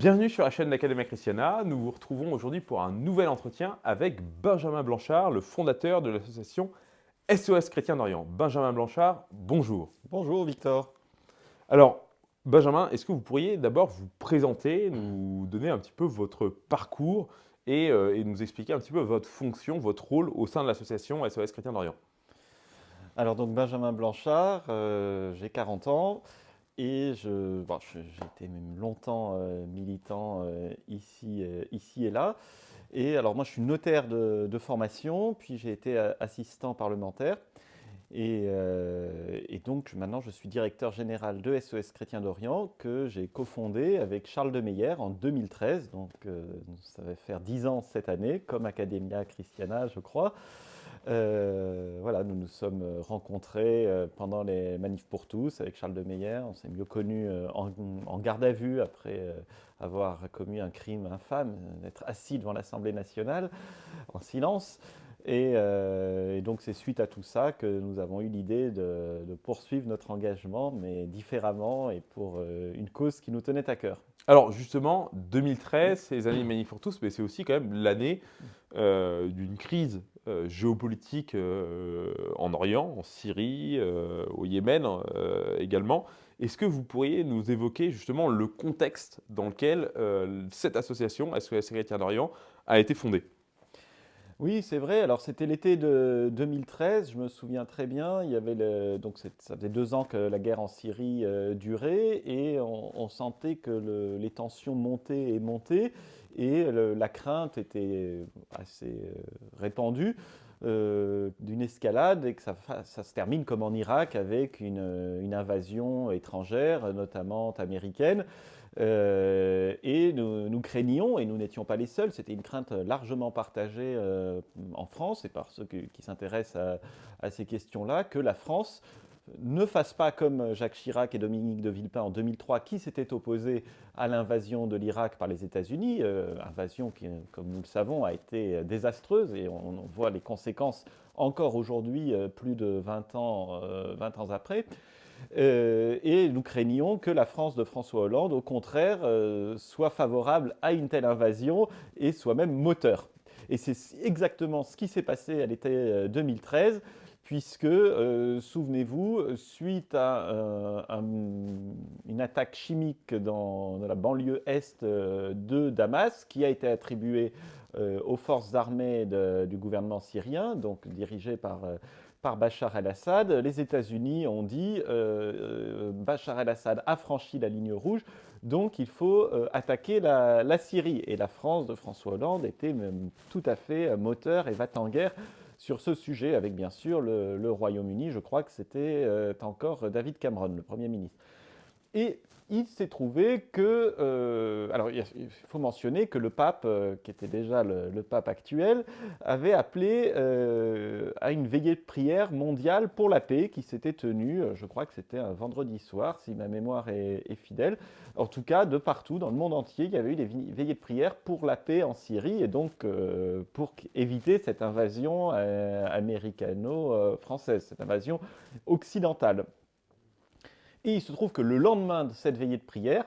Bienvenue sur la chaîne d'Academia Christiana. Nous vous retrouvons aujourd'hui pour un nouvel entretien avec Benjamin Blanchard, le fondateur de l'association SOS Chrétien d'Orient. Benjamin Blanchard, bonjour. Bonjour Victor. Alors, Benjamin, est-ce que vous pourriez d'abord vous présenter, nous donner un petit peu votre parcours et, euh, et, nous expliquer un petit peu votre fonction, votre rôle au sein de l'association SOS Chrétien d'Orient? Alors donc Benjamin Blanchard, euh, j'ai 40 ans. Et je, j'ai été même longtemps euh, militant euh, ici, euh, ici et là. Et alors moi, je suis notaire de, formation, puis j'ai été assistant parlementaire. Et, donc maintenant, je suis directeur général de SOS Chrétien d'Orient, que j'ai cofondé avec Charles de Meyer en 2013. Donc ça va faire 10 ans cette année, comme Academia Christiana, je crois. Euh, voilà, nous nous sommes rencontrés euh, pendant les manifs pour tous avec Charles de Meyer. On s'est mieux connus euh, en, garde à vue après avoir commis un crime infâme, d'être assis devant l'Assemblée nationale en silence. Et, donc c'est suite à tout ça que nous avons eu l'idée de, de, poursuivre notre engagement, mais différemment et pour une cause qui nous tenait à cœur. Alors justement, 2013, c'est les années Manif pour tous, mais c'est aussi quand même l'année d'une crise euh, géopolitique euh, en Orient, en Syrie, euh, au Yémen également. Est-ce que vous pourriez nous évoquer justement le contexte dans lequel cette association, SOS Chrétien d'Orient, a été fondée? Oui, c'est vrai. Alors, c'était l'été de 2013, je me souviens très bien. Il y avait donc ça faisait deux ans que la guerre en Syrie durait et on, sentait que les tensions montaient et montaient et la crainte était assez euh, répandue euh, d'une escalade et que ça, se termine comme en Irak avec une, invasion étrangère, notamment américaine. Euh, et nous, craignions, et nous n'étions pas les seuls, c'était une crainte largement partagée en France et par ceux qui, s'intéressent à, ces questions-là, que la France ne fasse pas comme Jacques Chirac et Dominique de Villepin en 2003, qui s'étaient opposés à l'invasion de l'Irak par les États-Unis, euh, invasion qui, comme nous le savons, a été désastreuse et on, voit les conséquences encore aujourd'hui, euh, plus de 20 ans, 20 euh, ans après. et nous craignions que la France de François Hollande, au contraire, soit favorable à une telle invasion et soit même moteur. Et c'est exactement ce qui s'est passé à l'été 2013 puisque, euh, souvenez-vous, suite à euh, une attaque chimique dans, la banlieue est euh, de Damas, qui a été attribuée aux forces armées du gouvernement syrien, donc dirigées par, Bachar el-Assad, les États-Unis ont dit Bachar el-Assad a franchi la ligne rouge, donc il faut attaquer la, la, Syrie. Et la France de François Hollande était même tout à fait moteur et va en guerre sur ce sujet, avec bien sûr le, Royaume-Uni. Je crois que c'était euh, encore David Cameron, le Premier ministre. Il s'est trouvé que, euh, alors il faut mentionner que le pape, euh, qui était déjà le, pape actuel, avait appelé euh, à une veillée de prière mondiale pour la paix qui s'était tenue, je crois que c'était un vendredi soir, si ma mémoire est, fidèle. En tout cas, de partout, dans le monde entier, il y avait eu des veillées de prière pour la paix en Syrie et donc pour éviter cette invasion américano-française, cette invasion occidentale. Et il se trouve que le lendemain de cette veillée de prière,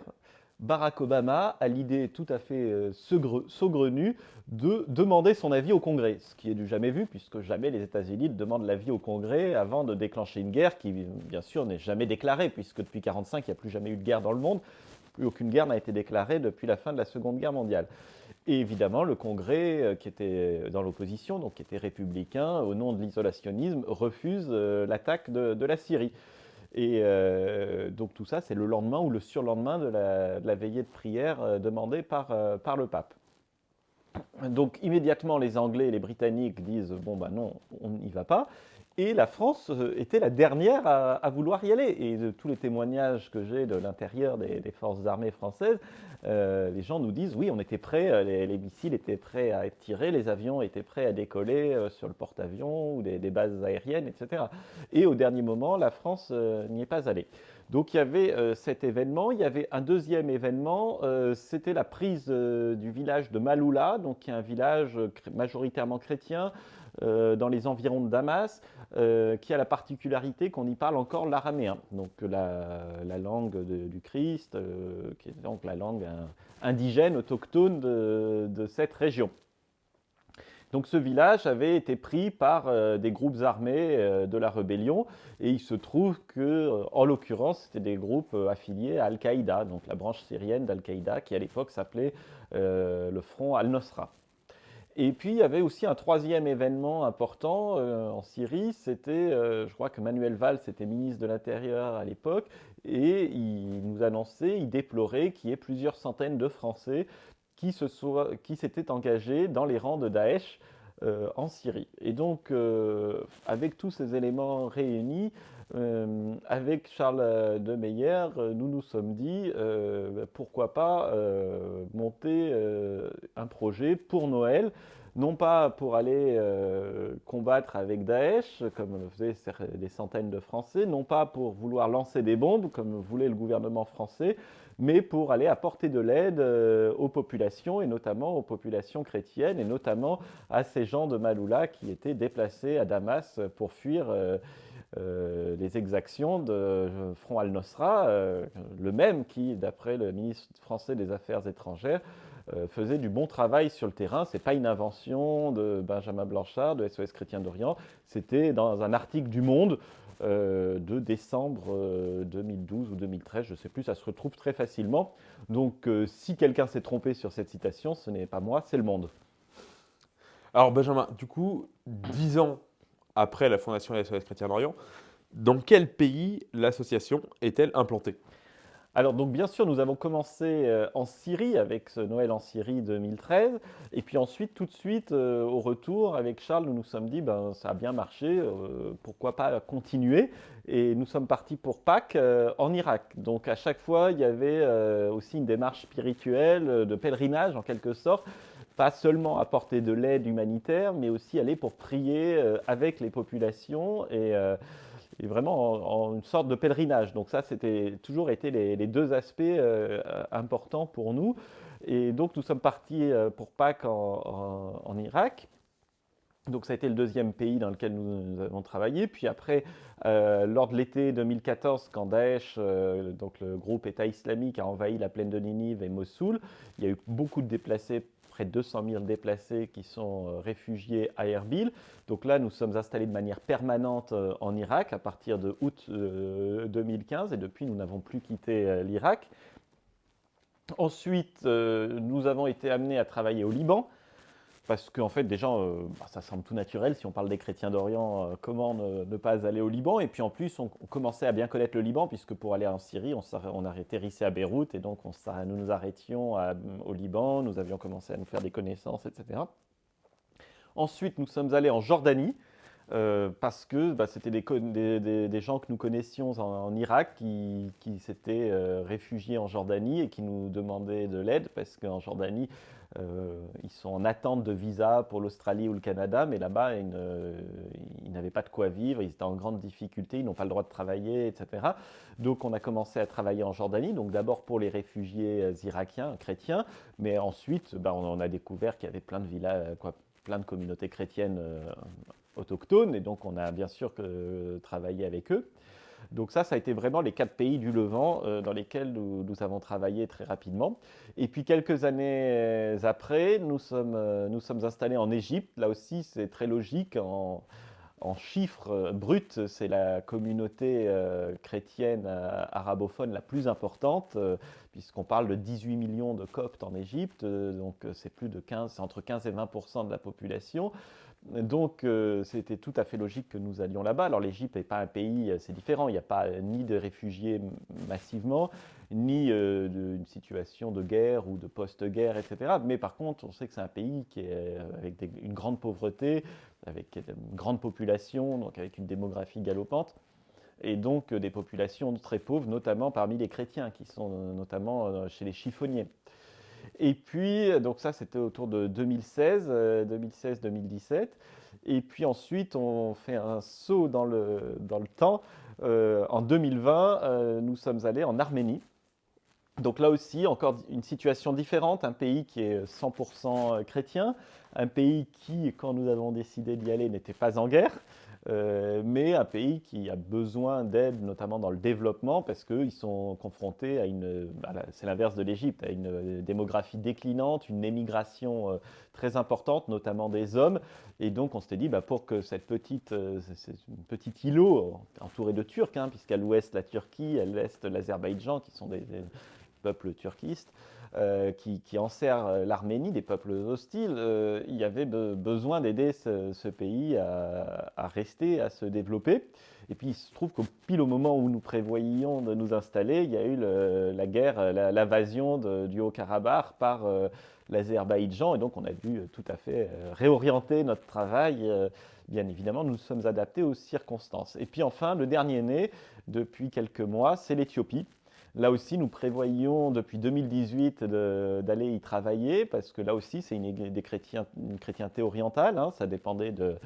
Barack Obama a l'idée tout à fait euh, saugrenue de demander son avis au Congrès, ce qui est du jamais vu, puisque jamais les États-Unis demandent l'avis au Congrès avant de déclencher une guerre qui, bien sûr, n'est jamais déclarée, puisque depuis 1945, il n'y a plus jamais eu de guerre dans le monde. Plus aucune guerre n'a été déclarée depuis la fin de la Seconde Guerre mondiale. Et évidemment, le Congrès, euh, qui était dans l'opposition, donc qui était républicain, au nom de l'isolationnisme, refuse euh, l'attaque de la Syrie. Et euh, donc tout ça, c'est le lendemain ou le surlendemain de la, veillée de prière euh, demandée par, euh, par le pape. Donc immédiatement, les Anglais et les Britanniques disent « bon ben non, on n'y va pas ». Et la France euh, était la dernière à, vouloir y aller. Et de tous les témoignages que j'ai de l'intérieur des, forces armées françaises, euh, les gens nous disent oui, on était prêts, euh, les, missiles étaient prêts à être tirés, les avions étaient prêts à décoller sur le porte-avions ou des, bases aériennes, etc. Et au dernier moment, la France n'y est pas allée. Donc il y avait cet événement, il y avait un deuxième événement, c'était la prise du village de Maloula, donc qui est un village majoritairement chrétien, dans les environs de Damas, qui a la particularité qu'on y parle encore l'araméen, donc la, langue du Christ, qui est donc la langue indigène, autochtone de cette région. Donc ce village avait été pris par euh, des groupes armés euh, de la rébellion et il se trouve que, euh, en l'occurrence, c'était des groupes affiliés à Al-Qaïda, donc la branche syrienne d'Al-Qaïda qui à l'époque s'appelait le Front Al-Nosra. Et puis il y avait aussi un troisième événement important en Syrie, c'était, je crois que Manuel Valls était ministre de l'Intérieur à l'époque, et il nous annonçait, il déplorait qu'il y ait plusieurs centaines de Français qui s'était engagé dans les rangs de Daesh euh, en Syrie. Et donc, euh, avec tous ces éléments réunis, euh, avec Charles de Meyer, nous nous sommes dit, pourquoi pas monter un projet pour Noël, non pas pour aller combattre avec Daesh, comme le faisaient des centaines de Français, non pas pour vouloir lancer des bombes, comme voulait le gouvernement français, mais pour aller apporter de l'aide euh, aux populations, et notamment aux populations chrétiennes, et notamment à ces gens de Maloula qui étaient déplacés à Damas pour fuir euh, euh, les exactions de Front al-Nosra, le même qui, d'après le ministre français des Affaires étrangères, faisait du bon travail sur le terrain. Ce n'est pas une invention de Benjamin Blanchard, de SOS Chrétien d'Orient, c'était dans un article du Monde euh, de décembre 2012 euh, ou 2013, je ne sais plus, ça se retrouve très facilement. Donc euh, si quelqu'un s'est trompé sur cette citation, ce n'est pas moi, c'est le monde. Alors Benjamin, du coup, dix ans après la fondation de la SOS Chrétien d'Orient, dans quel pays l'association est-elle implantée? Alors donc bien sûr, nous avons commencé euh, en Syrie avec ce Noël en Syrie 2013, et puis ensuite tout de suite euh, au retour avec Charles, nous nous sommes dit ben ça a bien marché, euh, pourquoi pas continuer? Et nous sommes partis pour Pâques en Irak. Donc à chaque fois, il y avait aussi une démarche spirituelle, de pèlerinage en quelque sorte pas seulement apporter de l'aide humanitaire, mais aussi aller pour prier avec les populations et et vraiment en, une sorte de pèlerinage. Donc ça, c'était toujours été les, deux aspects euh, importants pour nous. Et donc nous sommes partis euh, pour Pâques en, Irak. Donc ça a été le deuxième pays dans lequel nous, avons travaillé. Puis après, euh, lors de l'été 2014, quand Daesh, donc le groupe État islamique, a envahi la plaine de Ninive et Mossoul, il y a eu beaucoup de déplacés près de 200 000 déplacés qui sont euh, réfugiés à Erbil. Donc là, nous sommes installés de manière permanente euh, en Irak à partir de août 2015 euh, et depuis, nous n'avons plus quitté l'Irak. Ensuite, nous avons été amenés à travailler au Liban parce qu'en fait, déjà, euh, bah, ça semble tout naturel. Si on parle des chrétiens d'Orient, euh, comment ne, pas aller au Liban? Et puis en plus, on, commençait à bien connaître le Liban, puisque pour aller en Syrie, on, on atterrissait à Beyrouth, et donc on, nous nous arrêtions au Liban, nous avions commencé à nous faire des connaissances, etc. Ensuite, nous sommes allés en Jordanie, euh, parce que bah, c'était des, gens que nous connaissions en, Irak qui, s'étaient réfugiés en Jordanie et qui nous demandaient de l'aide, parce qu'en Jordanie, euh, ils sont en attente de visa pour l'Australie ou le Canada, mais là-bas, ils, n'avaient pas de quoi vivre, ils étaient en grande difficulté, ils n'ont pas le droit de travailler, etc. Donc on a commencé à travailler en Jordanie, donc d'abord pour les réfugiés euh, irakiens, chrétiens, mais ensuite ben, on, a découvert qu'il y avait plein de villages, quoi, plein de communautés chrétiennes euh, autochtones, et donc on a bien sûr travaillé avec eux. Donc ça, ça a été vraiment les quatre pays du Levant euh, dans lesquels nous, avons travaillé très rapidement. Et puis quelques années euh, après, nous sommes, euh, nous sommes installés en Égypte. Là aussi, c'est très logique. En, chiffres bruts, c'est la communauté chrétienne arabophone la plus importante, puisqu'on parle de 18 millions de coptes en Égypte, donc c'est plus de 15, entre 15 et 20% de la population. Donc euh, c'était tout à fait logique que nous allions là-bas. Alors l'Égypte n'est pas un pays, euh, c'est différent, il n'y a pas ni de réfugiés massivement, ni euh, d'une situation de guerre ou de post-guerre, etc. Mais par contre, on sait que c'est un pays qui est avec une grande pauvreté, avec une grande population, donc avec une démographie galopante, et donc des populations très pauvres, notamment parmi les chrétiens, qui sont notamment chez les chiffonniers. Et puis, donc ça, c'était autour de 2016, 2016-2017. Euh, Et puis ensuite, on fait un saut dans le, dans le temps. Euh, en 2020, euh, nous sommes allés en Arménie. Donc là aussi, encore une situation différente, un pays qui est 100% chrétien, un pays qui, quand nous avons décidé d'y aller, n'était pas en guerre, mais un pays qui a besoin d'aide, notamment dans le développement, parce qu'ils sont confrontés à une, c'est l'inverse de l'Égypte, à une démographie déclinante, une émigration euh, très importante, notamment des hommes. Et donc on s'était dit, bah, pour que cette petite, euh, petit îlot, entouré de Turcs, hein, puisqu'à l'ouest la Turquie, à l'est l'Azerbaïdjan, qui sont des peuples turquistes, euh, qui, qui, enserrent euh, l'Arménie, des peuples hostiles, euh, il y avait besoin d'aider ce, pays à, rester, à se développer. Et puis il se trouve qu'au pile au moment où nous prévoyions de nous installer, il y a eu la guerre, l'invasion du Haut-Karabakh par l'Azerbaïdjan. Et donc on a dû tout à fait réorienter notre travail. Bien évidemment, nous nous sommes adaptés aux circonstances. Et puis enfin, le dernier né, depuis quelques mois, c'est l'Éthiopie. Là aussi, nous prévoyons depuis 2018 d'aller y travailler, parce que là aussi, c'est une, chrétienté orientale, hein. ça dépendait de,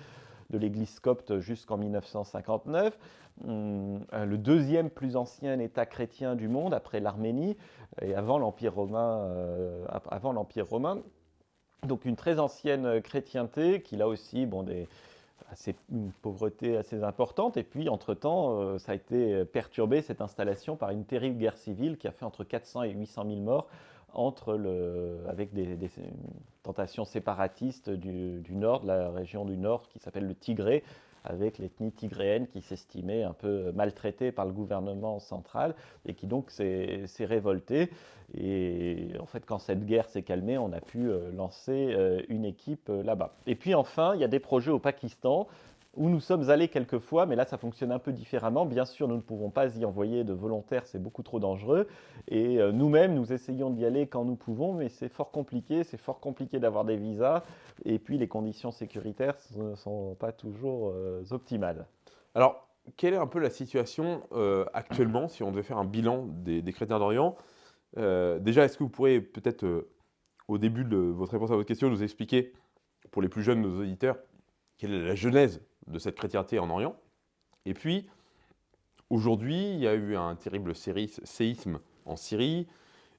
l'église copte jusqu'en 1959. Hum, le deuxième plus ancien État chrétien du monde, après l'Arménie, et avant l'Empire romain, euh, avant l'Empire romain. Donc une très ancienne chrétienté qui, là aussi, bon, des, une pauvreté assez importante. Et puis, entre-temps, euh, ça a été perturbé, cette installation, par une terrible guerre civile qui a fait entre 400 et 800 000 morts avec des, tentations séparatistes du, du, nord, de la région du nord qui s'appelle le Tigré, avec l'ethnie tigréenne qui s'estimait un peu maltraitée par le gouvernement central et qui donc s'est révoltée. Et en fait, quand cette guerre s'est calmée, on a pu euh, lancer euh, une équipe euh, là-bas. Et puis enfin, il y a des projets au Pakistan où nous sommes allés quelques fois, mais là ça fonctionne un peu différemment. Bien sûr, nous ne pouvons pas y envoyer de volontaires, c'est beaucoup trop dangereux. Et euh, nous-mêmes, nous essayons d'y aller quand nous pouvons, mais c'est fort compliqué, c'est fort compliqué d'avoir des visas. Et puis les conditions sécuritaires ne sont pas toujours euh, optimales. Alors, quelle est un peu la situation euh, actuellement, si on devait faire un bilan des, des chrétiens d'Orient Déjà, est-ce que vous pourriez peut-être, au début de votre réponse à votre question, nous expliquer, pour les plus jeunes, nos auditeurs, quelle est la genèse de cette chrétienté en Orient. Et puis, aujourd'hui, il y a eu un terrible séisme en Syrie,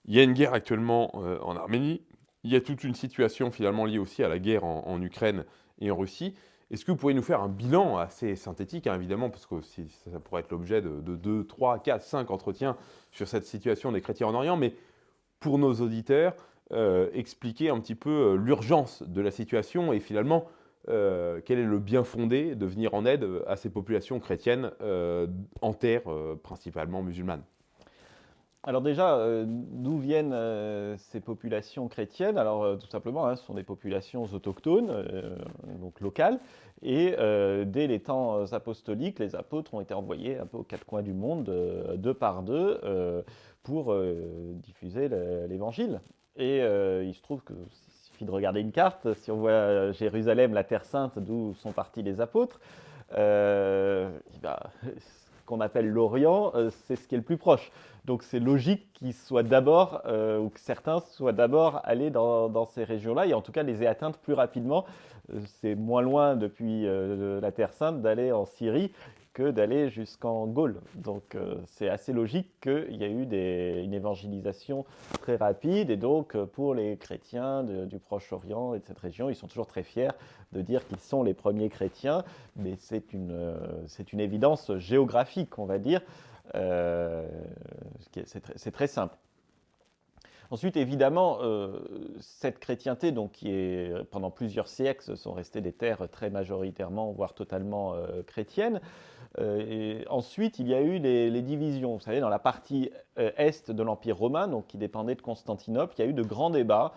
il y a une guerre actuellement euh, en Arménie, il y a toute une situation finalement liée aussi à la guerre en, Ukraine et en Russie. Est-ce que vous pourriez nous faire un bilan assez synthétique, hein, évidemment, parce que ça pourrait être l'objet de, 2, 3, 4, 5 entretiens sur cette situation des chrétiens en Orient, mais pour nos auditeurs, euh, expliquer un petit peu euh, l'urgence de la situation et finalement euh, quel est le bien fondé de venir en aide à ces populations chrétiennes euh, en terre euh, principalement musulmanes alors déjà, d'où viennent ces populations chrétiennes? Alors tout simplement, hein, ce sont des populations autochtones, donc locales, et dès les temps apostoliques, les apôtres ont été envoyés un peu aux quatre coins du monde, deux par deux, pour diffuser l'évangile. Et il se trouve que de regarder une carte. Si on voit euh, Jérusalem, la Terre Sainte, d'où sont partis les apôtres, euh, bah, ce qu'on appelle l'Orient, euh, c'est ce qui est le plus proche. Donc c'est logique qu'ils soient d'abord, ou que certains soient d'abord allés dans, ces régions-là, et en tout cas les aient atteintes plus rapidement. c'est moins loin depuis la Terre Sainte d'aller en Syrie d'aller jusqu'en Gaule. Donc euh, c'est assez logique qu'il y ait eu une évangélisation très rapide. Et donc euh, pour les chrétiens du Proche-Orient et de cette région, ils sont toujours très fiers de dire qu'ils sont les premiers chrétiens. Mais c'est une, euh, une évidence géographique, on va dire. c'est très simple. Ensuite, évidemment, cette chrétienté, donc, qui est pendant plusieurs siècles, sont restées des terres très majoritairement, voire totalement chrétiennes. Euh, et ensuite, il y a eu les, divisions. Vous savez, dans la partie euh, est de l'Empire romain, donc qui dépendait de Constantinople, il y a eu de grands débats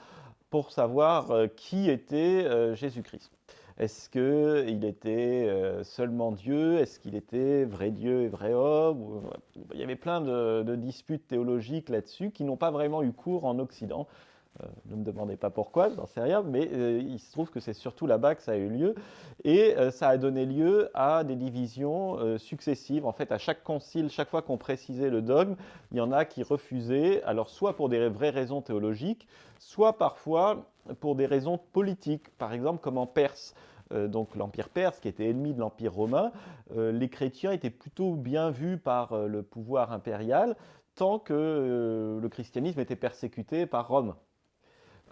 pour savoir euh, qui était Jésus-Christ. Est-ce qu'il était seulement Dieu? Est-ce qu'il était vrai Dieu et vrai homme? Il y avait plein de disputes théologiques là-dessus qui n'ont pas vraiment eu cours en Occident. Euh, ne me demandez pas pourquoi, je n'en sais rien, mais euh, il se trouve que c'est surtout là-bas que ça a eu lieu. Et euh, ça a donné lieu à des divisions successives. En fait, à chaque concile, chaque fois qu'on précisait le dogme, il y en a qui refusaient, alors soit pour des vraies raisons théologiques, soit parfois pour des raisons politiques, par exemple comme en Perse. donc l'Empire perse, qui était ennemi de l'Empire romain, les chrétiens étaient plutôt bien vus par le pouvoir impérial, tant que le christianisme était persécuté par Rome.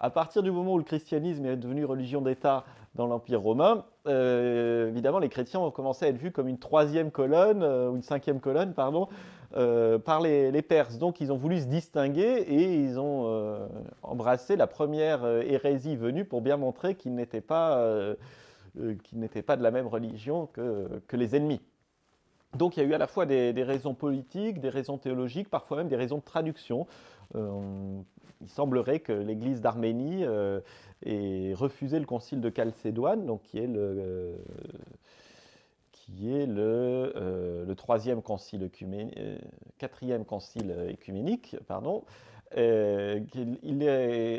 À partir du moment où le christianisme est devenu religion d'État dans l'Empire romain, euh, évidemment, les chrétiens ont commencé à être vus comme une troisième colonne, euh, ou une cinquième colonne, pardon, euh, par les, Perses. Donc, ils ont voulu se distinguer et ils ont embrassé la première hérésie venue pour bien montrer qu'ils n'étaient pas, pas, de la même religion que, que, les ennemis. Donc, il y a eu à la fois des, raisons politiques, des raisons théologiques, parfois même des raisons de traduction il semblerait que l'Église d'Arménie euh, ait refusé le concile de Chalcédoine, qui est le, euh, euh, troisième concile quatrième concile écuménique, elle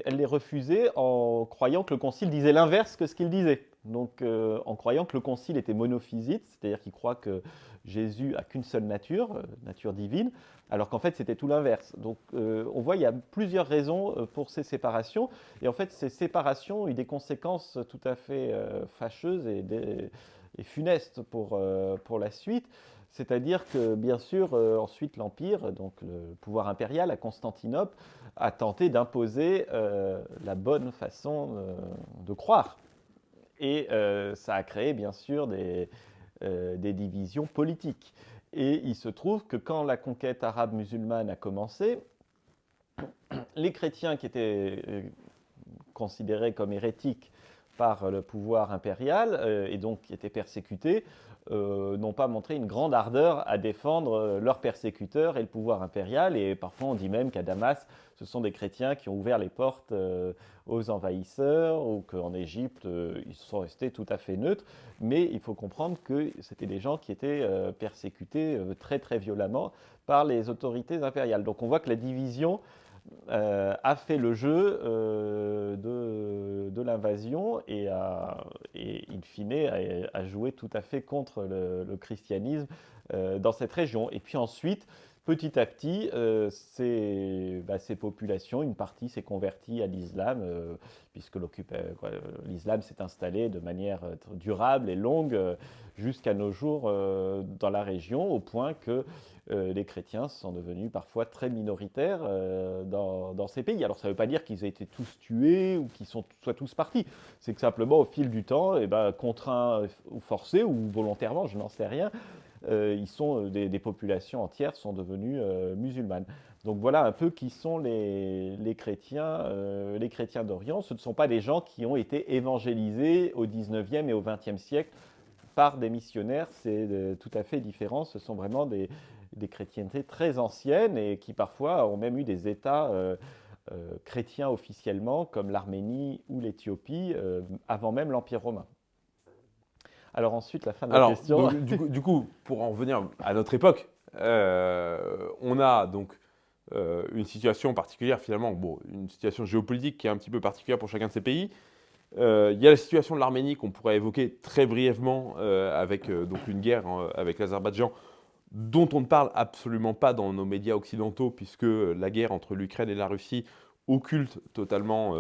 l'ait refusé en croyant que le concile disait l'inverse que ce qu'il disait. Donc, en croyant que le concile était monophysite, c'est-à-dire qu'il croit que Jésus a qu'une seule nature, nature divine, alors qu'en fait c'était tout l'inverse. Donc euh, on voit il y a plusieurs raisons euh, pour ces séparations, et en fait ces séparations ont eu des conséquences tout à fait euh, fâcheuses et, funestes pour, pour la suite. C'est-à-dire que, bien sûr, ensuite l'Empire, donc le pouvoir impérial à Constantinople, a tenté d'imposer la bonne façon de croire. Et ça a créé, bien sûr, des, des divisions politiques. Et il se trouve que quand la conquête arabe musulmane a commencé, les chrétiens qui étaient euh, considérés comme hérétiques par le pouvoir impérial euh, et donc qui étaient persécutés, euh, n'ont pas montré une grande ardeur à défendre leurs persécuteurs et le pouvoir impérial. Et parfois on dit même qu'à Damas, ce sont des chrétiens qui ont ouvert les portes aux envahisseurs ou qu'en Égypte, euh, ils sont restés tout à fait neutres. Mais il faut comprendre que c'était des gens qui étaient euh, persécutés euh, très très violemment par les autorités impériales. Donc on voit que la division a fait le jeu de, l'invasion et, a, in fine, a, joué tout à fait contre le, le christianisme dans cette région. Et puis ensuite, petit à petit, euh, bah, ces, populations, une partie s'est convertie à l'islam, euh, puisque euh, l'islam s'est installé de manière durable et longue jusqu'à nos jours dans la région, au point que les chrétiens sont devenus parfois très minoritaires dans, ces pays. Alors ça ne veut pas dire qu'ils aient été tous tués ou qu'ils soient tous partis. C'est que simplement au fil du temps, et eh ben, contraints ou forcés ou volontairement, je n'en sais rien, ils sont, euh, des, populations entières sont devenues euh, musulmanes. Donc voilà un peu qui sont les, chrétiens, les chrétiens d'Orient. Ce ne sont pas des gens qui ont été évangélisés au 19e et au 20e siècle par des missionnaires, c'est tout à fait différent. Ce sont vraiment des, chrétientés très anciennes et qui parfois ont même eu des États chrétiens officiellement, comme l'Arménie ou l'Éthiopie, avant même l'Empire romain. Alors ensuite, la fin de la question. du, coup, pour en revenir à notre époque, euh, on a donc euh, une situation particulière finalement, bon, une situation géopolitique qui est un petit peu particulière pour chacun de ces pays. Euh, il y a la situation de l'Arménie qu'on pourrait évoquer très brièvement avec donc une guerre avec l'Azerbaïdjan dont on ne parle absolument pas dans nos médias occidentaux puisque la guerre entre l'Ukraine et la Russie occulte totalement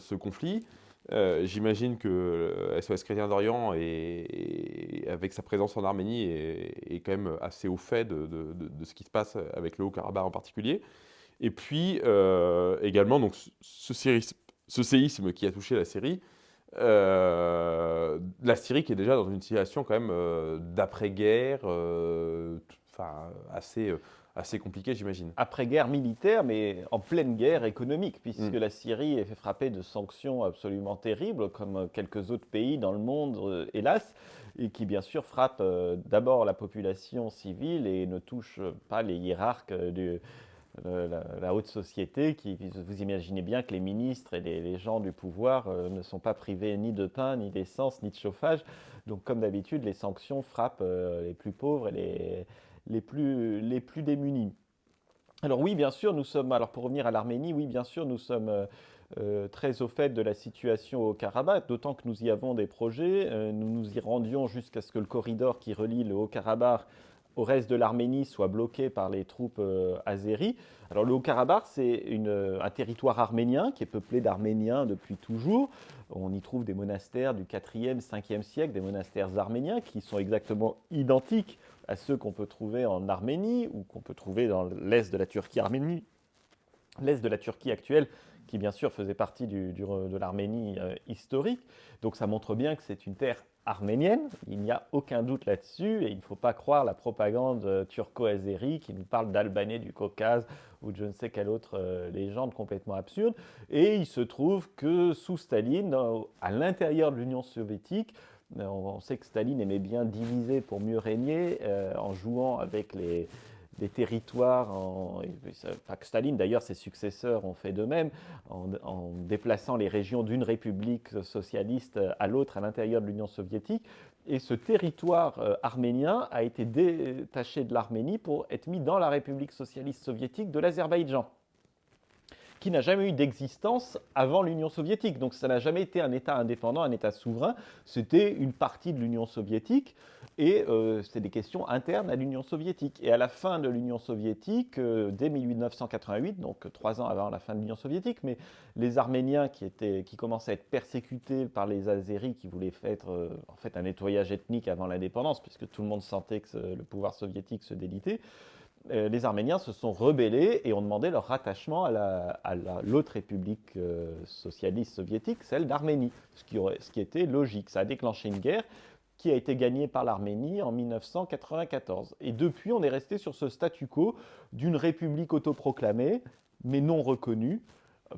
ce conflit. Euh, j'imagine que SOS Chrétien d'Orient, avec sa présence en Arménie, est, quand même assez au fait de, ce qui se passe avec le Haut-Karabakh en particulier. Et puis euh, également donc, ce, séisme, qui a touché la Syrie, euh, la Syrie qui est déjà dans une situation quand même d'après-guerre, assez assez compliqué, j'imagine. Après-guerre militaire, mais en pleine guerre économique, puisque mm. la Syrie est fait frapper de sanctions absolument terribles, comme quelques autres pays dans le monde, euh, hélas, et qui bien sûr frappent euh, d'abord la population civile et ne touchent pas les hiérarques de la, haute société, qui, vous imaginez bien que les ministres et les, gens du pouvoir euh, ne sont pas privés ni de pain, ni d'essence, ni de chauffage. Donc comme d'habitude, les sanctions frappent les plus pauvres et les les plus, les plus démunis. Alors oui, bien sûr, nous sommes, alors pour revenir à l'Arménie, oui, bien sûr, nous sommes euh, euh, très au fait de la situation au Karabakh, d'autant que nous y avons des projets. Euh, nous nous y rendions jusqu'à ce que le corridor qui relie le Haut-Karabakh au reste de l'Arménie soit bloqué par les troupes azéries. Alors le Haut-Karabakh, c'est un territoire arménien qui est peuplé d'Arméniens depuis toujours. On y trouve des monastères du 4e, 5e siècle, des monastères arméniens qui sont exactement identiques à ceux qu'on peut trouver en Arménie ou qu'on peut trouver dans l'est de la Turquie Arménie, l'est de la Turquie actuelle, qui bien sûr faisait partie de l'Arménie euh, historique. Donc ça montre bien que c'est une terre arménienne, il n'y a aucun doute là-dessus, et il ne faut pas croire la propagande euh, turco-azérie qui nous parle d'Albanais du Caucase ou de je ne sais quelle autre euh, légende complètement absurde. Et il se trouve que sous Staline, à l'intérieur de l'Union soviétique, on sait que Staline aimait bien diviser pour mieux régner en jouant avec les, territoires, en, Staline d'ailleurs, ses successeurs ont fait de même, en, déplaçant les régions d'une république socialiste à l'autre à l'intérieur de l'Union soviétique. Et ce territoire euh, arménien a été détaché de l'Arménie pour être mis dans la République socialiste soviétique de l'Azerbaïdjan qui n'a jamais eu d'existence avant l'Union soviétique. Donc ça n'a jamais été un État indépendant, un État souverain, c'était une partie de l'Union soviétique et euh, c'est des questions internes à l'Union soviétique. Et à la fin de l'Union soviétique, euh, dès 1988, donc trois ans avant la fin de l'Union soviétique, mais les Arméniens qui, étaient, qui commençaient à être persécutés par les Azéris qui voulaient faire euh, en fait un nettoyage ethnique avant l'indépendance, puisque tout le monde sentait que le pouvoir soviétique se délitait, euh, les Arméniens se sont rebellés et ont demandé leur rattachement à l'autre république euh, socialiste soviétique, celle d'Arménie, ce, ce, qui était logique. Ça a déclenché une guerre qui a été gagnée par l'Arménie en 1994. Et depuis, on est resté sur ce statu quo d'une république autoproclamée, mais non reconnue,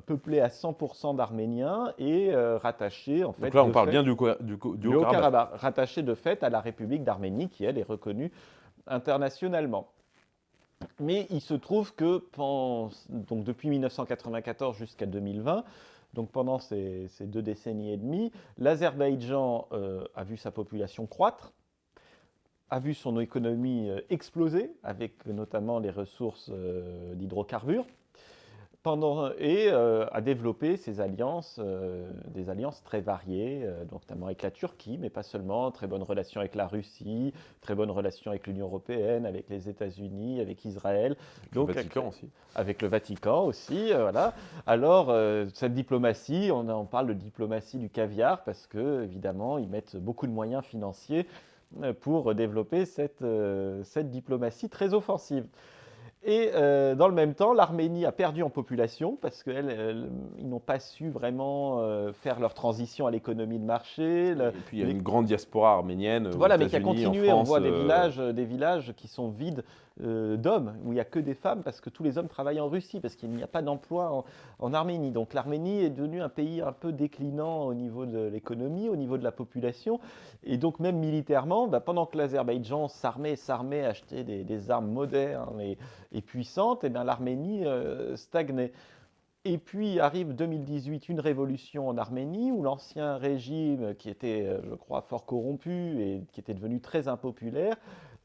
peuplée à 100% d'Arméniens et euh, rattachée en fait. Donc là, on parle bien du, du, du, Haut-Karabakh. Rattachée de fait à la République d'Arménie, qui elle est reconnue internationalement. Mais il se trouve que donc depuis 1994 jusqu'à 2020, donc pendant ces, deux décennies et demie, l'Azerbaïdjan euh, a vu sa population croître, a vu son économie euh, exploser, avec notamment les ressources euh, d'hydrocarbures, et euh, a développé ses alliances, euh, des alliances très variées, euh, notamment avec la Turquie, mais pas seulement, très bonnes relations avec la Russie, très bonnes relations avec l'Union européenne, avec les États-Unis, avec Israël. Donc, le Vatican aussi. Avec le Vatican aussi, voilà. Alors, cette diplomatie, on, on, parle de diplomatie du caviar, parce que, évidemment, ils mettent beaucoup de moyens financiers pour développer cette, cette diplomatie très offensive. Et euh, dans le même temps, l'Arménie a perdu en population parce qu'ils n'ont pas su vraiment euh, faire leur transition à l'économie de marché. et puis il y a une grande diaspora arménienne. Voilà, mais qui a continué. On voit des, euh, villages, des villages qui sont vides d'hommes, où il n'y a que des femmes parce que tous les hommes travaillent en Russie, parce qu'il n'y a pas d'emploi en, Arménie. Donc l'Arménie est devenue un pays un peu déclinant au niveau de l'économie, au niveau de la population. Et donc même militairement, bah, pendant que l'Azerbaïdjan s'armait, s'armait, achetait des, armes modernes et, et puissante, et eh l'Arménie euh, stagnait. Et puis arrive 2018 une révolution en Arménie où l'ancien régime, qui était, euh, je crois, fort corrompu et qui était devenu très impopulaire,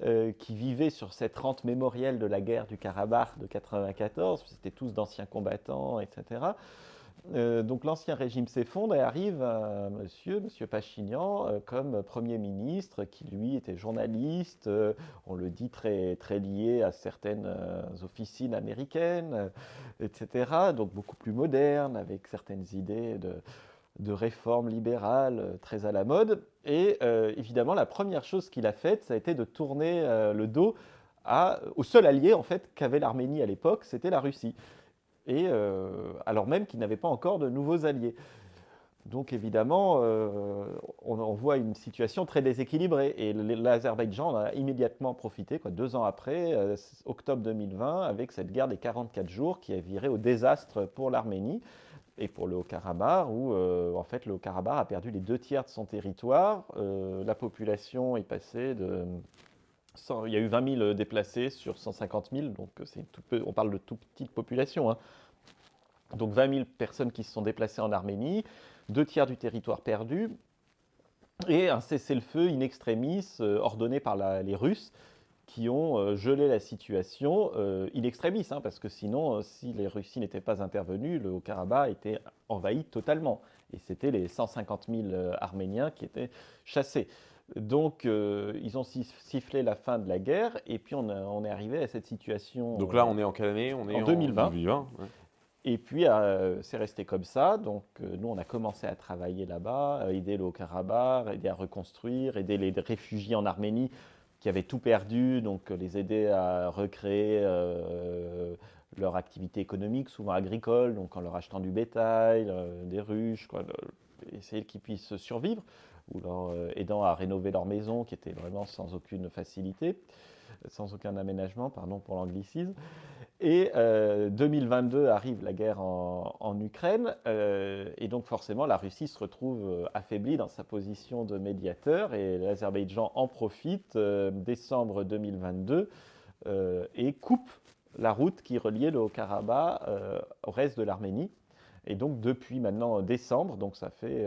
euh, qui vivait sur cette rente mémorielle de la guerre du Karabakh de 94, c'était tous d'anciens combattants, etc. Euh, donc l'ancien régime s'effondre et arrive un monsieur, monsieur Pachignan, euh, comme Premier ministre, qui lui était journaliste, on le dit très, très lié à certaines officines américaines, etc. Donc beaucoup plus moderne, avec certaines idées de, de réforme libérale très à la mode. Et évidemment, la première chose qu'il a faite, ça a été de tourner le dos au seul allié en fait qu'avait l'Arménie à l'époque, c'était la Russie et euh, alors même qu'il n'avait pas encore de nouveaux alliés. Donc évidemment, euh, on, voit une situation très déséquilibrée et l'Azerbaïdjan a immédiatement profité, deux ans après, euh, octobre 2020, avec cette guerre des 44 jours qui a viré au désastre pour l'Arménie et pour le Haut-Karabakh, où en fait le Haut-Karabakh a perdu les deux tiers de son territoire. la population est passée de il y a eu 20 000 déplacés sur 150 000, donc tout on parle de toute petite population. Hein. Donc 20 000 personnes qui se sont déplacées en Arménie, deux tiers du territoire perdu, et un cessez-le-feu in extremis euh, ordonné par les Russes qui ont euh, gelé la situation euh, in extremis, hein, parce que sinon, si les Russies n'étaient pas intervenues, le Haut-Karabakh était envahi totalement. Et c'était les 150 000 Arméniens qui étaient chassés. Donc, euh, ils ont sifflé la fin de la guerre, et puis on, est arrivé à cette situation. Donc là, on est en quelle année On est en, 2020. Et puis, euh, c'est resté comme ça. Donc, euh, nous, on a commencé à travailler là-bas, aider le Haut-Karabakh, aider à reconstruire, aider les réfugiés en Arménie qui avaient tout perdu, donc les aider à recréer leur activité économique, souvent agricole, donc en leur achetant du bétail, des ruches, quoi, essayer qu'ils puissent survivre, ou leur aidant à rénover leur maison, qui était vraiment sans aucune facilité sans aucun aménagement, pardon pour l'anglicisme. Et 2022 euh, arrive la guerre en, Ukraine, euh, et donc forcément la Russie se retrouve euh, affaiblie dans sa position de médiateur, et l'Azerbaïdjan en profite décembre 2022 et coupe la route qui reliait le Haut-Karabakh au reste de l'Arménie. Et donc depuis maintenant décembre, donc ça fait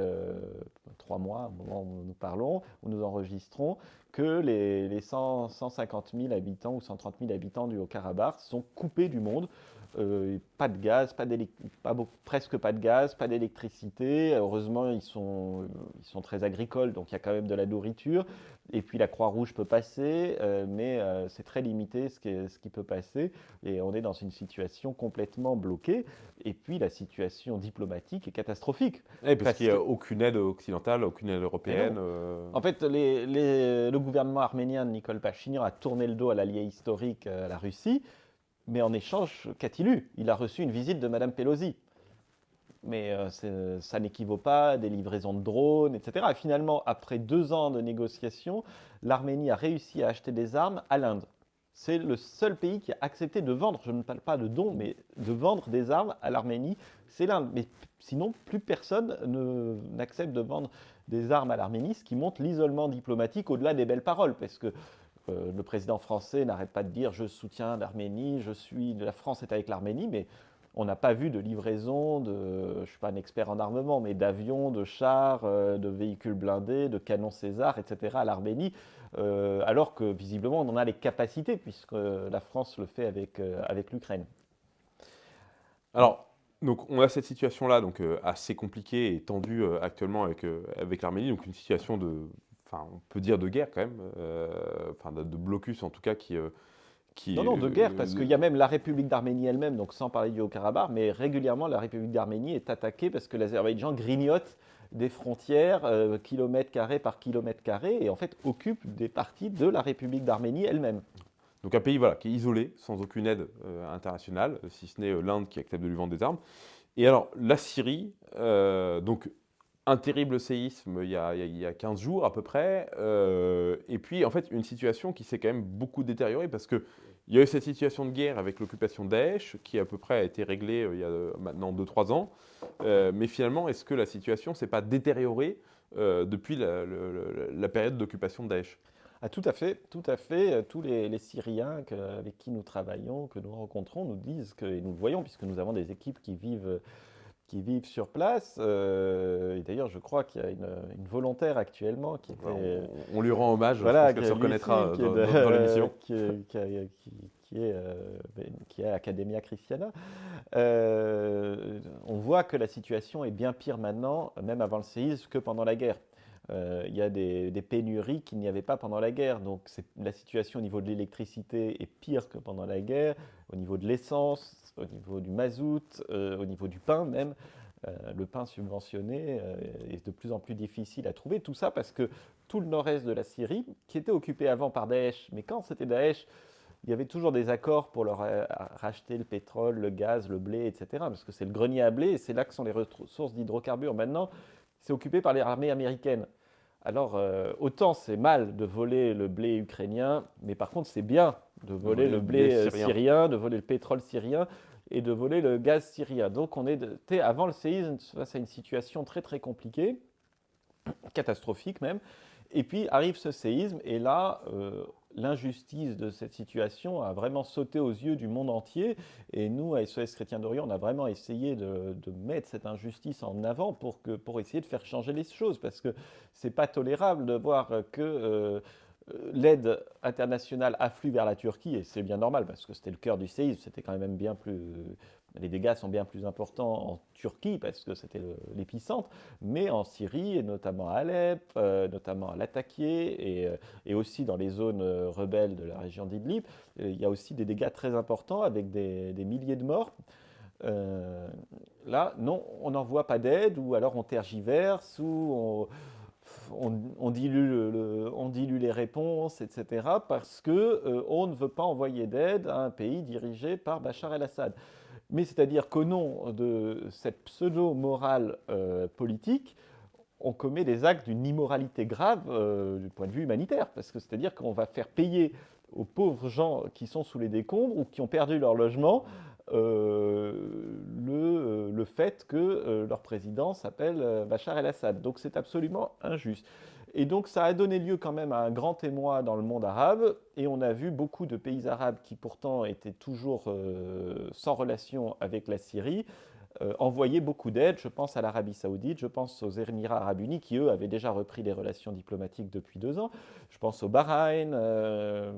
trois mois au moment où nous parlons, où nous enregistrons, que les, 150 000 habitants ou 130 000 habitants du Haut-Karabakh sont coupés du monde. Euh, pas de gaz, pas pas, presque pas de gaz, pas d'électricité. Heureusement, ils sont, ils sont très agricoles, donc il y a quand même de la nourriture. Et puis la Croix-Rouge peut passer, euh, mais euh, c'est très limité ce qui, ce qui, peut passer. Et on est dans une situation complètement bloquée. Et puis la situation diplomatique est catastrophique. parce, qu'il n'y a aucune aide occidentale, aucune aide européenne. Euh. En fait, les, le gouvernement arménien de Nicole Pachinian a tourné le dos à l'allié historique, à la Russie. Mais en échange, qu'a-t-il eu Il a reçu une visite de Mme Pelosi mais euh, ça n'équivaut pas à des livraisons de drones, etc. Et finalement, après deux ans de négociations, l'Arménie a réussi à acheter des armes à l'Inde. C'est le seul pays qui a accepté de vendre, je ne parle pas de dons, mais de vendre des armes à l'Arménie, c'est l'Inde. Mais sinon, plus personne n'accepte de vendre des armes à l'Arménie, ce qui montre l'isolement diplomatique au-delà des belles paroles, parce que euh, le président français n'arrête pas de dire je soutiens l'Arménie, je suis, la France est avec l'Arménie, mais on n'a pas vu de livraison, je ne suis pas un expert en armement, mais d'avions, de chars, euh, de véhicules blindés, de canons César, etc. à l'Arménie, euh, alors que visiblement on en a les capacités, puisque la France le fait avec, avec l'Ukraine. Alors, donc on a cette situation-là, donc assez compliquée et tendue actuellement avec, avec l'Arménie, donc une situation de, enfin on peut dire de guerre quand même, enfin de, de, blocus en tout cas qui non, non, de guerre, parce qu'il y a même la République d'Arménie elle-même, donc sans parler du Haut-Karabakh, mais régulièrement la République d'Arménie est attaquée parce que l'Azerbaïdjan grignote des frontières euh, kilomètre carré par kilomètre carré et en fait occupe des parties de la République d'Arménie elle-même. Donc un pays voilà, qui est isolé, sans aucune aide euh, internationale, si ce n'est euh, l'Inde qui accepte de lui vendre des armes. Et alors la Syrie, donc un terrible séisme il y, a, il y, a, 15 jours à peu près, et puis en fait une situation qui s'est quand même beaucoup détériorée parce que il y a eu cette situation de guerre avec l'occupation Daesh, qui à peu près a été réglée euh, il y a euh, maintenant 2-3 ans. Euh, mais finalement, est-ce que la situation s'est pas détériorée depuis la, période d'occupation de Daesh? Ah, tout à fait, tout à fait. Tous les, Syriens avec qui nous travaillons, que nous rencontrons, nous disent que, et nous le voyons puisque nous avons des équipes qui vivent qui vivent sur place. et d'ailleurs, je crois qu'il y a une, volontaire actuellement qui était... On, lui rend hommage, voilà, je pense qu'elle se reconnaîtra dans, l'émission. Qui, est, euh, qui est Academia Christiana. Euh, on voit que la situation est bien pire maintenant, même avant le séisme, que pendant la guerre. Euh, il y a des, des pénuries qu'il n'y avait pas pendant la guerre. Donc la situation au niveau de l'électricité est pire que pendant la guerre, au niveau de l'essence, au niveau du mazout, euh, au niveau du pain même. Euh, le pain subventionné euh, est de plus en plus difficile à trouver. Tout ça parce que tout le nord-est de la Syrie, qui était occupé avant par Daesh, mais quand c'était Daesh, il y avait toujours des accords pour leur racheter le pétrole, le gaz, le blé, etc. Parce que c'est le grenier à blé et c'est là que sont les ressources d'hydrocarbures. Maintenant, c'est occupé par les armées américaines. Alors, autant c'est mal de voler le blé ukrainien, mais par contre, c'est bien de voler le blé, syrien. de voler le pétrole syrien et de voler le gaz syrien. Donc on était avant le séisme face à une situation très très compliquée, catastrophique même. Et puis arrive ce séisme et là, euh, l'injustice de cette situation a vraiment sauté aux yeux du monde entier. Et nous, à SOS Chrétien d'Orient, on a vraiment essayé de, mettre cette injustice en avant pour, que, pour essayer de faire changer les choses. Parce que c'est pas tolérable de voir que... Euh, euh, l'aide internationale afflue vers la Turquie, et c'est bien normal parce que c'était le cœur du séisme, c'était quand même bien plus... Les dégâts sont bien plus importants en Turquie parce que c'était l'épicentre, mais en Syrie, et notamment à Alep, euh, notamment à Latakié, et, euh, et, aussi dans les zones rebelles de la région d'Idlib, il y a aussi des dégâts très importants avec des, milliers de morts. là, non, on n'envoie pas d'aide, ou alors on tergiverse, ou on on, dilue les réponses, etc., parce qu'on ne veut pas envoyer d'aide à un pays dirigé par Bachar el-Assad. Mais c'est-à-dire qu'au nom de cette pseudo-morale politique, on commet des actes d'une immoralité grave euh, du point de vue humanitaire, parce que c'est-à-dire qu'on va faire payer aux pauvres gens qui sont sous les décombres ou qui ont perdu leur logement euh, le, le, fait que euh, leur président s'appelle Bachar el-Assad. Donc c'est absolument injuste. Et donc ça a donné lieu quand même à un grand émoi dans le monde arabe, et on a vu beaucoup de pays arabes qui pourtant étaient toujours sans relation avec la Syrie, euh, envoyer beaucoup d'aide. Je pense à l'Arabie saoudite, je pense aux Émirats arabes unis qui, eux, avaient déjà repris les relations diplomatiques depuis deux ans. Je pense au Bahreïn. Euh,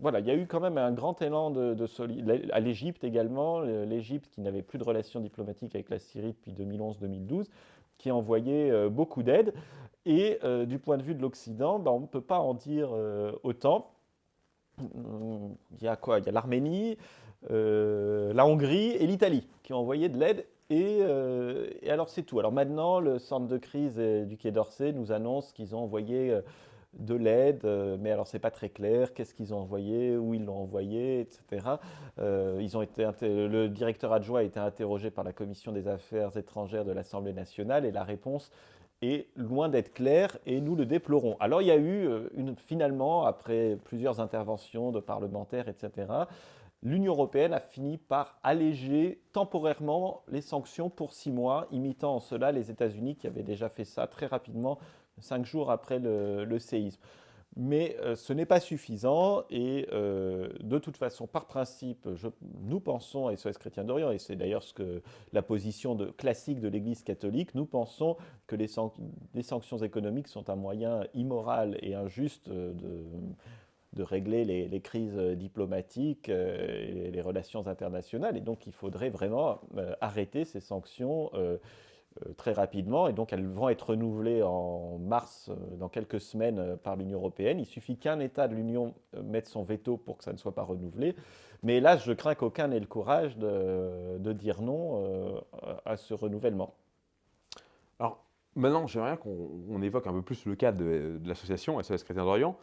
voilà, il y a eu quand même un grand élan de, de À l'Égypte également, l'Égypte qui n'avait plus de relations diplomatiques avec la Syrie depuis 2011-2012, qui a envoyé euh, beaucoup d'aide. Et du point de vue de l'Occident, ben, on ne peut pas en dire autant. Il y a quoi? Il y a l'Arménie, euh, la Hongrie et l'Italie qui ont envoyé de l'aide. Euh, et, alors c'est tout. Alors maintenant, le centre de crise du Quai d'Orsay nous annonce qu'ils ont envoyé euh, de l'aide, mais alors c'est pas très clair, qu'est-ce qu'ils ont envoyé, où ils l'ont envoyé, etc. ils ont été le directeur adjoint a été interrogé par la commission des affaires étrangères de l'Assemblée nationale et la réponse est loin d'être claire et nous le déplorons. Alors il y a eu une, finalement, après plusieurs interventions de parlementaires, etc., l'Union européenne a fini par alléger temporairement les sanctions pour six mois, imitant en cela les États-Unis qui avaient déjà fait ça très rapidement, cinq jours après le, séisme. Mais euh, ce n'est pas suffisant et euh, de toute façon, par principe, nous pensons à SOS Chrétien d'Orient, et c'est d'ailleurs ce la position classique de l'Église catholique, nous pensons que les, sanctions économiques sont un moyen immoral et injuste de de régler les, crises euh, diplomatiques euh, et les relations internationales. Et donc, il faudrait vraiment euh, arrêter ces sanctions très rapidement. Et donc, elles vont être renouvelées en mars, dans quelques semaines, par l'Union européenne. Il suffit qu'un État de l'Union mette son veto pour que ça ne soit pas renouvelé. Mais là, je crains qu'aucun n'ait le courage de, dire non à ce renouvellement. Alors, maintenant, j'aimerais qu'on évoque un peu plus le cas de, de l'association SOS Chrétien d'Orient.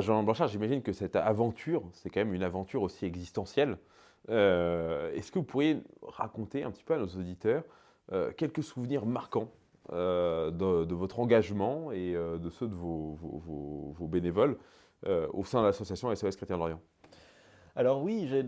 Jean Blanchard, j'imagine que cette aventure, c'est quand même une aventure aussi existentielle. Euh, est-ce que vous pourriez raconter un petit peu à nos auditeurs euh, quelques souvenirs marquants euh, de, votre engagement et de ceux de vos, bénévoles au sein de l'association SOS Chrétien de l'Orient? Alors oui, j'ai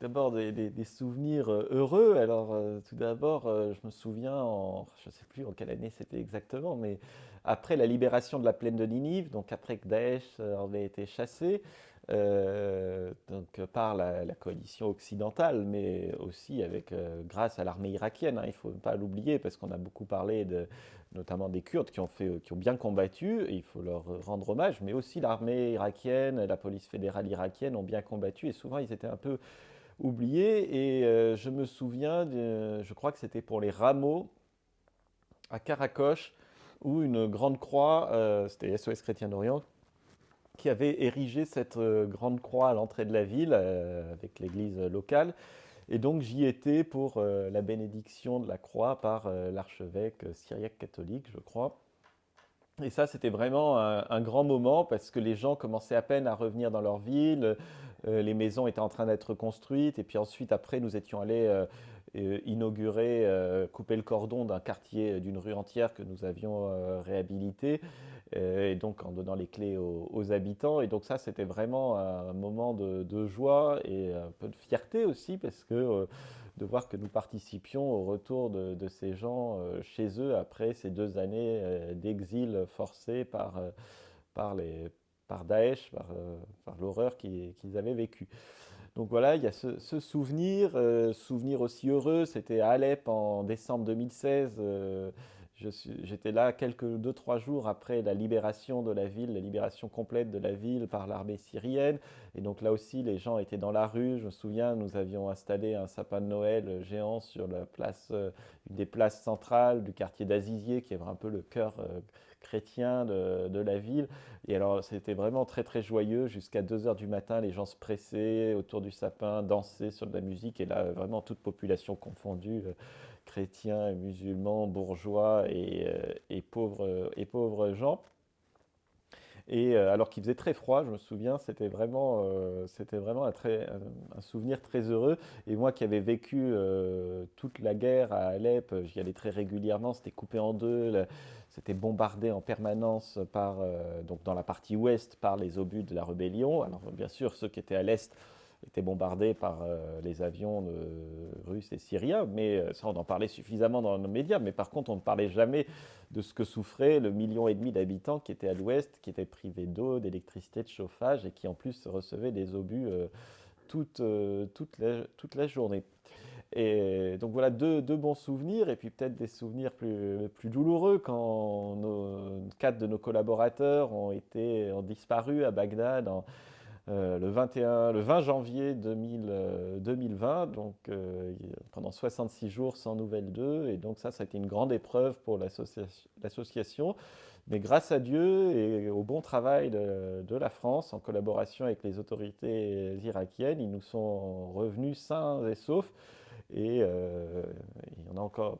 d'abord des, souvenirs heureux. Alors tout d'abord, je me souviens, en, je ne sais plus en quelle année c'était exactement, mais après la libération de la plaine de Ninive, donc après que Daesh avait été chassé, donc par la, coalition occidentale, mais aussi avec, grâce à l'armée irakienne. Hein, il ne faut pas l'oublier parce qu'on a beaucoup parlé de, notamment des Kurdes qui ont, fait, qui ont bien combattu, et il faut leur rendre hommage, mais aussi l'armée irakienne, la police fédérale irakienne ont bien combattu, et souvent ils étaient un peu oubliés. Et euh, je me souviens, je crois que c'était pour les rameaux à Karakoche, où une grande croix, euh, c'était SOS Chrétien d'Orient, qui avait érigé cette euh, grande croix à l'entrée de la ville avec l'église locale. Et donc j'y étais pour euh, la bénédiction de la croix par euh, l'archevêque syriaque catholique, je crois. Et ça, c'était vraiment un, grand moment parce que les gens commençaient à peine à revenir dans leur ville, euh, les maisons étaient en train d'être construites, et puis ensuite, après, nous étions allés inaugurer, couper le cordon d'un quartier, d'une rue entière que nous avions réhabilité. Euh, et donc en donnant les clés aux, habitants. Et donc ça, c'était vraiment un moment de, joie et un peu de fierté aussi, parce que euh, de voir que nous participions au retour de, ces gens euh, chez eux après ces deux années d'exil forcé par, par, par Daesh, par, l'horreur qu'ils avaient vécue. Donc voilà, il y a ce, souvenir, souvenir aussi heureux, c'était à Alep en décembre 2016. J'étais là quelques deux trois jours après la libération de la ville, la libération complète de la ville par l'armée syrienne. Et donc là aussi, les gens étaient dans la rue. Je me souviens, nous avions installé un sapin de Noël géant sur la place, euh, une des places centrales du quartier d'Azizier, qui est un peu le cœur euh, chrétiens de, la ville. Et alors, c'était vraiment très, très joyeux. Jusqu'à 2 heures du matin, les gens se pressaient autour du sapin, dansaient sur de la musique. Et là, vraiment, toute population confondue, euh, chrétiens, musulmans, bourgeois et, et, pauvres, et pauvres gens. Et euh, alors qu'il faisait très froid, je me souviens, c'était vraiment, euh, vraiment un, souvenir très heureux. Et moi qui avais vécu euh, toute la guerre à Alep, j'y allais très régulièrement, c'était coupé en deux, c'était bombardé en permanence par, donc dans la partie ouest par les obus de la rébellion. Alors bien sûr, ceux qui étaient à l'est était bombardé par euh, les avions de, russes et syriens, mais euh, ça on en parlait suffisamment dans nos médias, mais par contre on ne parlait jamais de ce que souffrait le million et demi d'habitants qui étaient à l'ouest, qui étaient privés d'eau, d'électricité, de chauffage et qui en plus recevaient des obus euh, toute, toute, toute, la, journée. Et donc voilà deux, bons souvenirs, et puis peut-être des souvenirs plus, douloureux quand quatre de nos collaborateurs ont, disparu à Bagdad euh, le, 21, le 20 janvier 2000, 2020, euh, donc euh, pendant 66 jours sans nouvelles d'eux. Et donc ça, ça a été une grande épreuve pour l'association. Mais grâce à Dieu et au bon travail de, la France, en collaboration avec les autorités irakiennes, ils nous sont revenus sains et saufs. Et il y en a encore,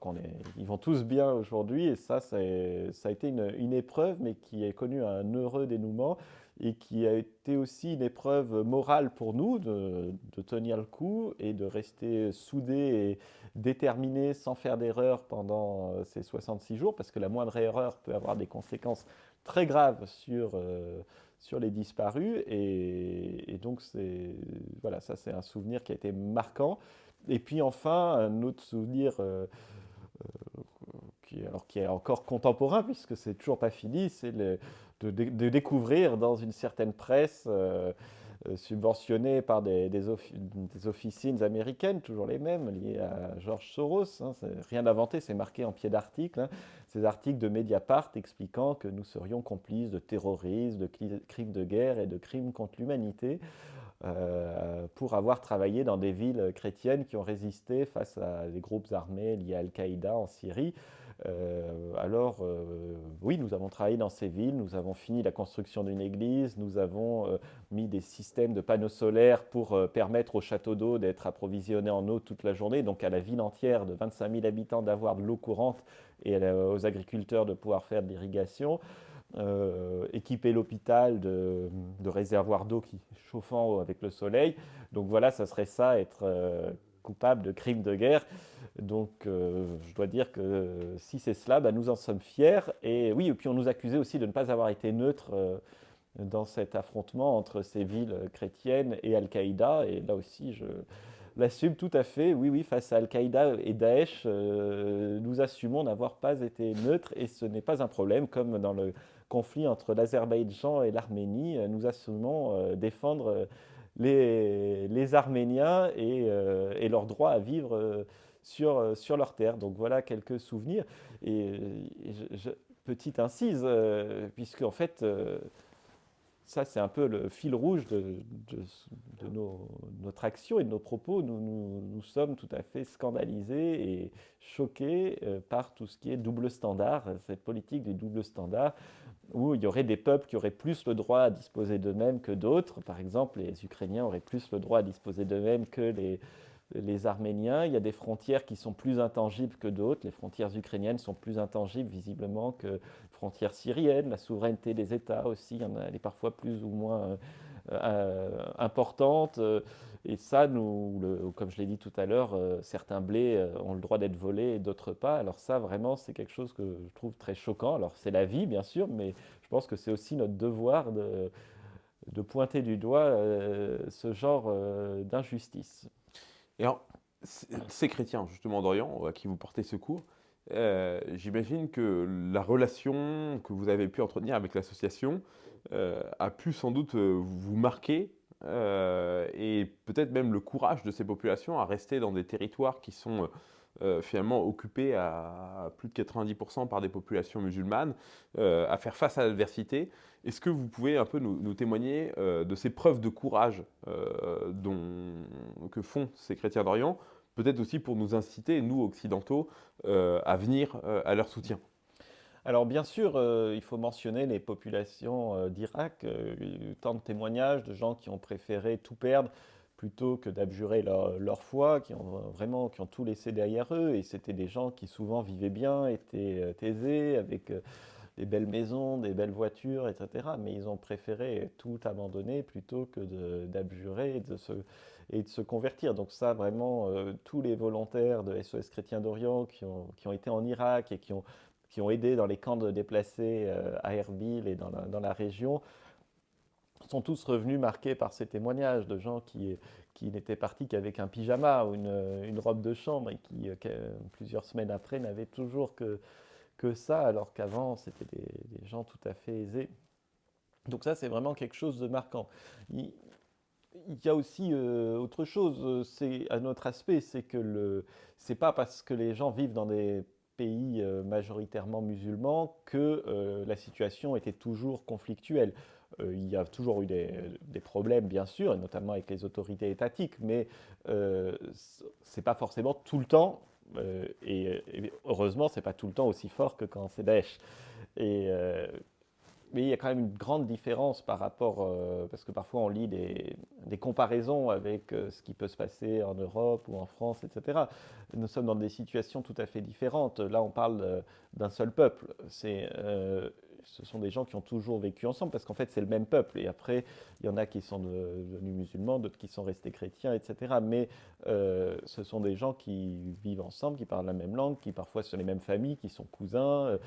ils vont tous bien aujourd'hui. Et ça, ça a, été une, épreuve, mais qui a connu un heureux dénouement et qui a été aussi une épreuve morale pour nous de, tenir le coup et de rester soudés et déterminés sans faire d'erreur pendant euh, ces 66 jours, parce que la moindre erreur peut avoir des conséquences très graves sur, euh, sur les disparus. Et, donc, voilà, ça c'est un souvenir qui a été marquant. Et puis enfin, un autre souvenir euh, qui, alors, qui est encore contemporain, puisque c'est toujours pas fini, c'est de, découvrir dans une certaine presse euh, euh, subventionnée par des, des, officines américaines, toujours les mêmes, liées à George Soros. Hein, rien inventé, c'est marqué en pied d'article. Hein, ces articles de Mediapart expliquant que nous serions complices de terrorisme, de crimes de guerre et de crimes contre l'humanité. Euh, pour avoir travaillé dans des villes chrétiennes qui ont résisté face à des groupes armés liés à Al-Qaïda en Syrie. Euh, alors, euh, oui, nous avons travaillé dans ces villes, nous avons fini la construction d'une église, nous avons mis des systèmes de panneaux solaires pour permettre au château d'eau d'être approvisionné en eau toute la journée, donc à la ville entière de 25 000 habitants d'avoir de l'eau courante et aux agriculteurs de pouvoir faire de l'irrigation. Équiper l'hôpital de, de, réservoirs d'eau qui chauffant avec le soleil. Donc voilà, ça serait ça, être coupable de crimes de guerre. Donc, euh, je dois dire que si c'est cela, bah, nous en sommes fiers. Et oui, puis on nous accusait aussi de ne pas avoir été neutres euh, dans cet affrontement entre ces villes chrétiennes et Al-Qaïda. Et là aussi, je l'assume tout à fait. Oui, oui, face à Al-Qaïda et Daesh, euh, nous assumons n'avoir pas été neutres et ce n'est pas un problème, comme dans le conflit entre l'Azerbaïdjan et l'Arménie, nous assumons défendre les, Arméniens euh, et, leur droit à vivre euh, sur, euh, sur leur terre. Donc voilà quelques souvenirs. Et, petite incise, puisque en fait, ça c'est un peu le fil rouge de, notre action et de nos propos. Nous, nous, sommes tout à fait scandalisés et choqués par tout ce qui est double standard, cette politique des doubles standards où il y aurait des peuples qui auraient plus le droit à disposer d'eux-mêmes que d'autres. Par exemple, les Ukrainiens auraient plus le droit à disposer d'eux-mêmes que les, les Arméniens. Il y a des frontières qui sont plus intangibles que d'autres. Les frontières ukrainiennes sont plus intangibles visiblement que les frontières syriennes. La souveraineté des États aussi, elle est parfois plus ou moins euh, importante. Et ça, nous, comme je l'ai dit tout à l'heure, euh, certains blés euh, ont le droit d'être volés et d'autres pas. Alors ça, vraiment, c'est quelque chose que je trouve très choquant. Alors c'est la vie, bien sûr, mais je pense que c'est aussi notre devoir de, pointer du doigt euh, ce genre d'injustice. Et alors, ces chrétiens, justement, d'Orient, à qui vous portez secours, j'imagine que la relation que vous avez pu entretenir avec l'association a pu sans doute vous marquer euh, et peut-être même le courage de ces populations à rester dans des territoires qui sont euh, finalement occupés à plus de 90% par des populations musulmanes, euh, à faire face à l'adversité. Est-ce que vous pouvez un peu nous, témoigner de ces preuves de courage que font ces chrétiens d'Orient, peut-être aussi pour nous inciter, nous occidentaux, à venir à leur soutien? Alors bien sûr, il faut mentionner les populations d'Irak, tant de témoignages de gens qui ont préféré tout perdre plutôt que d'abjurer leur, foi, qui ont vraiment qui ont tout laissé derrière eux. Et c'était des gens qui souvent vivaient bien, étaient aisés, avec des belles maisons, des belles voitures, etc. Mais ils ont préféré tout abandonner plutôt que d'abjurer et, de se, et de se convertir. Donc ça, vraiment, euh, tous les volontaires de SOS Chrétiens d'Orient qui ont, qui ont, été en Irak et qui ont, qui ont aidé dans les camps de déplacés euh, à Erbil et dans la, dans la, région, sont tous revenus marqués par ces témoignages de gens qui, qui n'étaient partis qu'avec un pyjama ou une, une, robe de chambre et qui, euh, plusieurs semaines après, n'avaient toujours que que ça, alors qu'avant, c'était des, gens tout à fait aisés. Donc ça, c'est vraiment quelque chose de marquant. Il, y a aussi euh, autre chose, c'est un autre aspect, c'est que le, c'est pas parce que les gens vivent dans des pays euh, majoritairement musulmans que euh, la situation était toujours conflictuelle. il y a toujours eu des, problèmes, bien sûr, et notamment avec les autorités étatiques, mais c'est pas forcément tout le temps euh, et, heureusement, ce n'est pas tout le temps aussi fort que quand c'est Daesh. Et, euh, mais il y a quand même une grande différence par rapport, euh, parce que parfois on lit des, comparaisons avec ce qui peut se passer en Europe ou en France, etc. Nous sommes dans des situations tout à fait différentes. Là, on parle d'un seul peuple. Ce sont des gens qui ont toujours vécu ensemble, parce qu'en fait, c'est le même peuple. Et après, il y en a qui sont devenus musulmans, d'autres qui sont restés chrétiens, etc. Mais euh, ce sont des gens qui vivent ensemble, qui parlent la même langue, qui parfois sont les mêmes familles, qui sont cousins.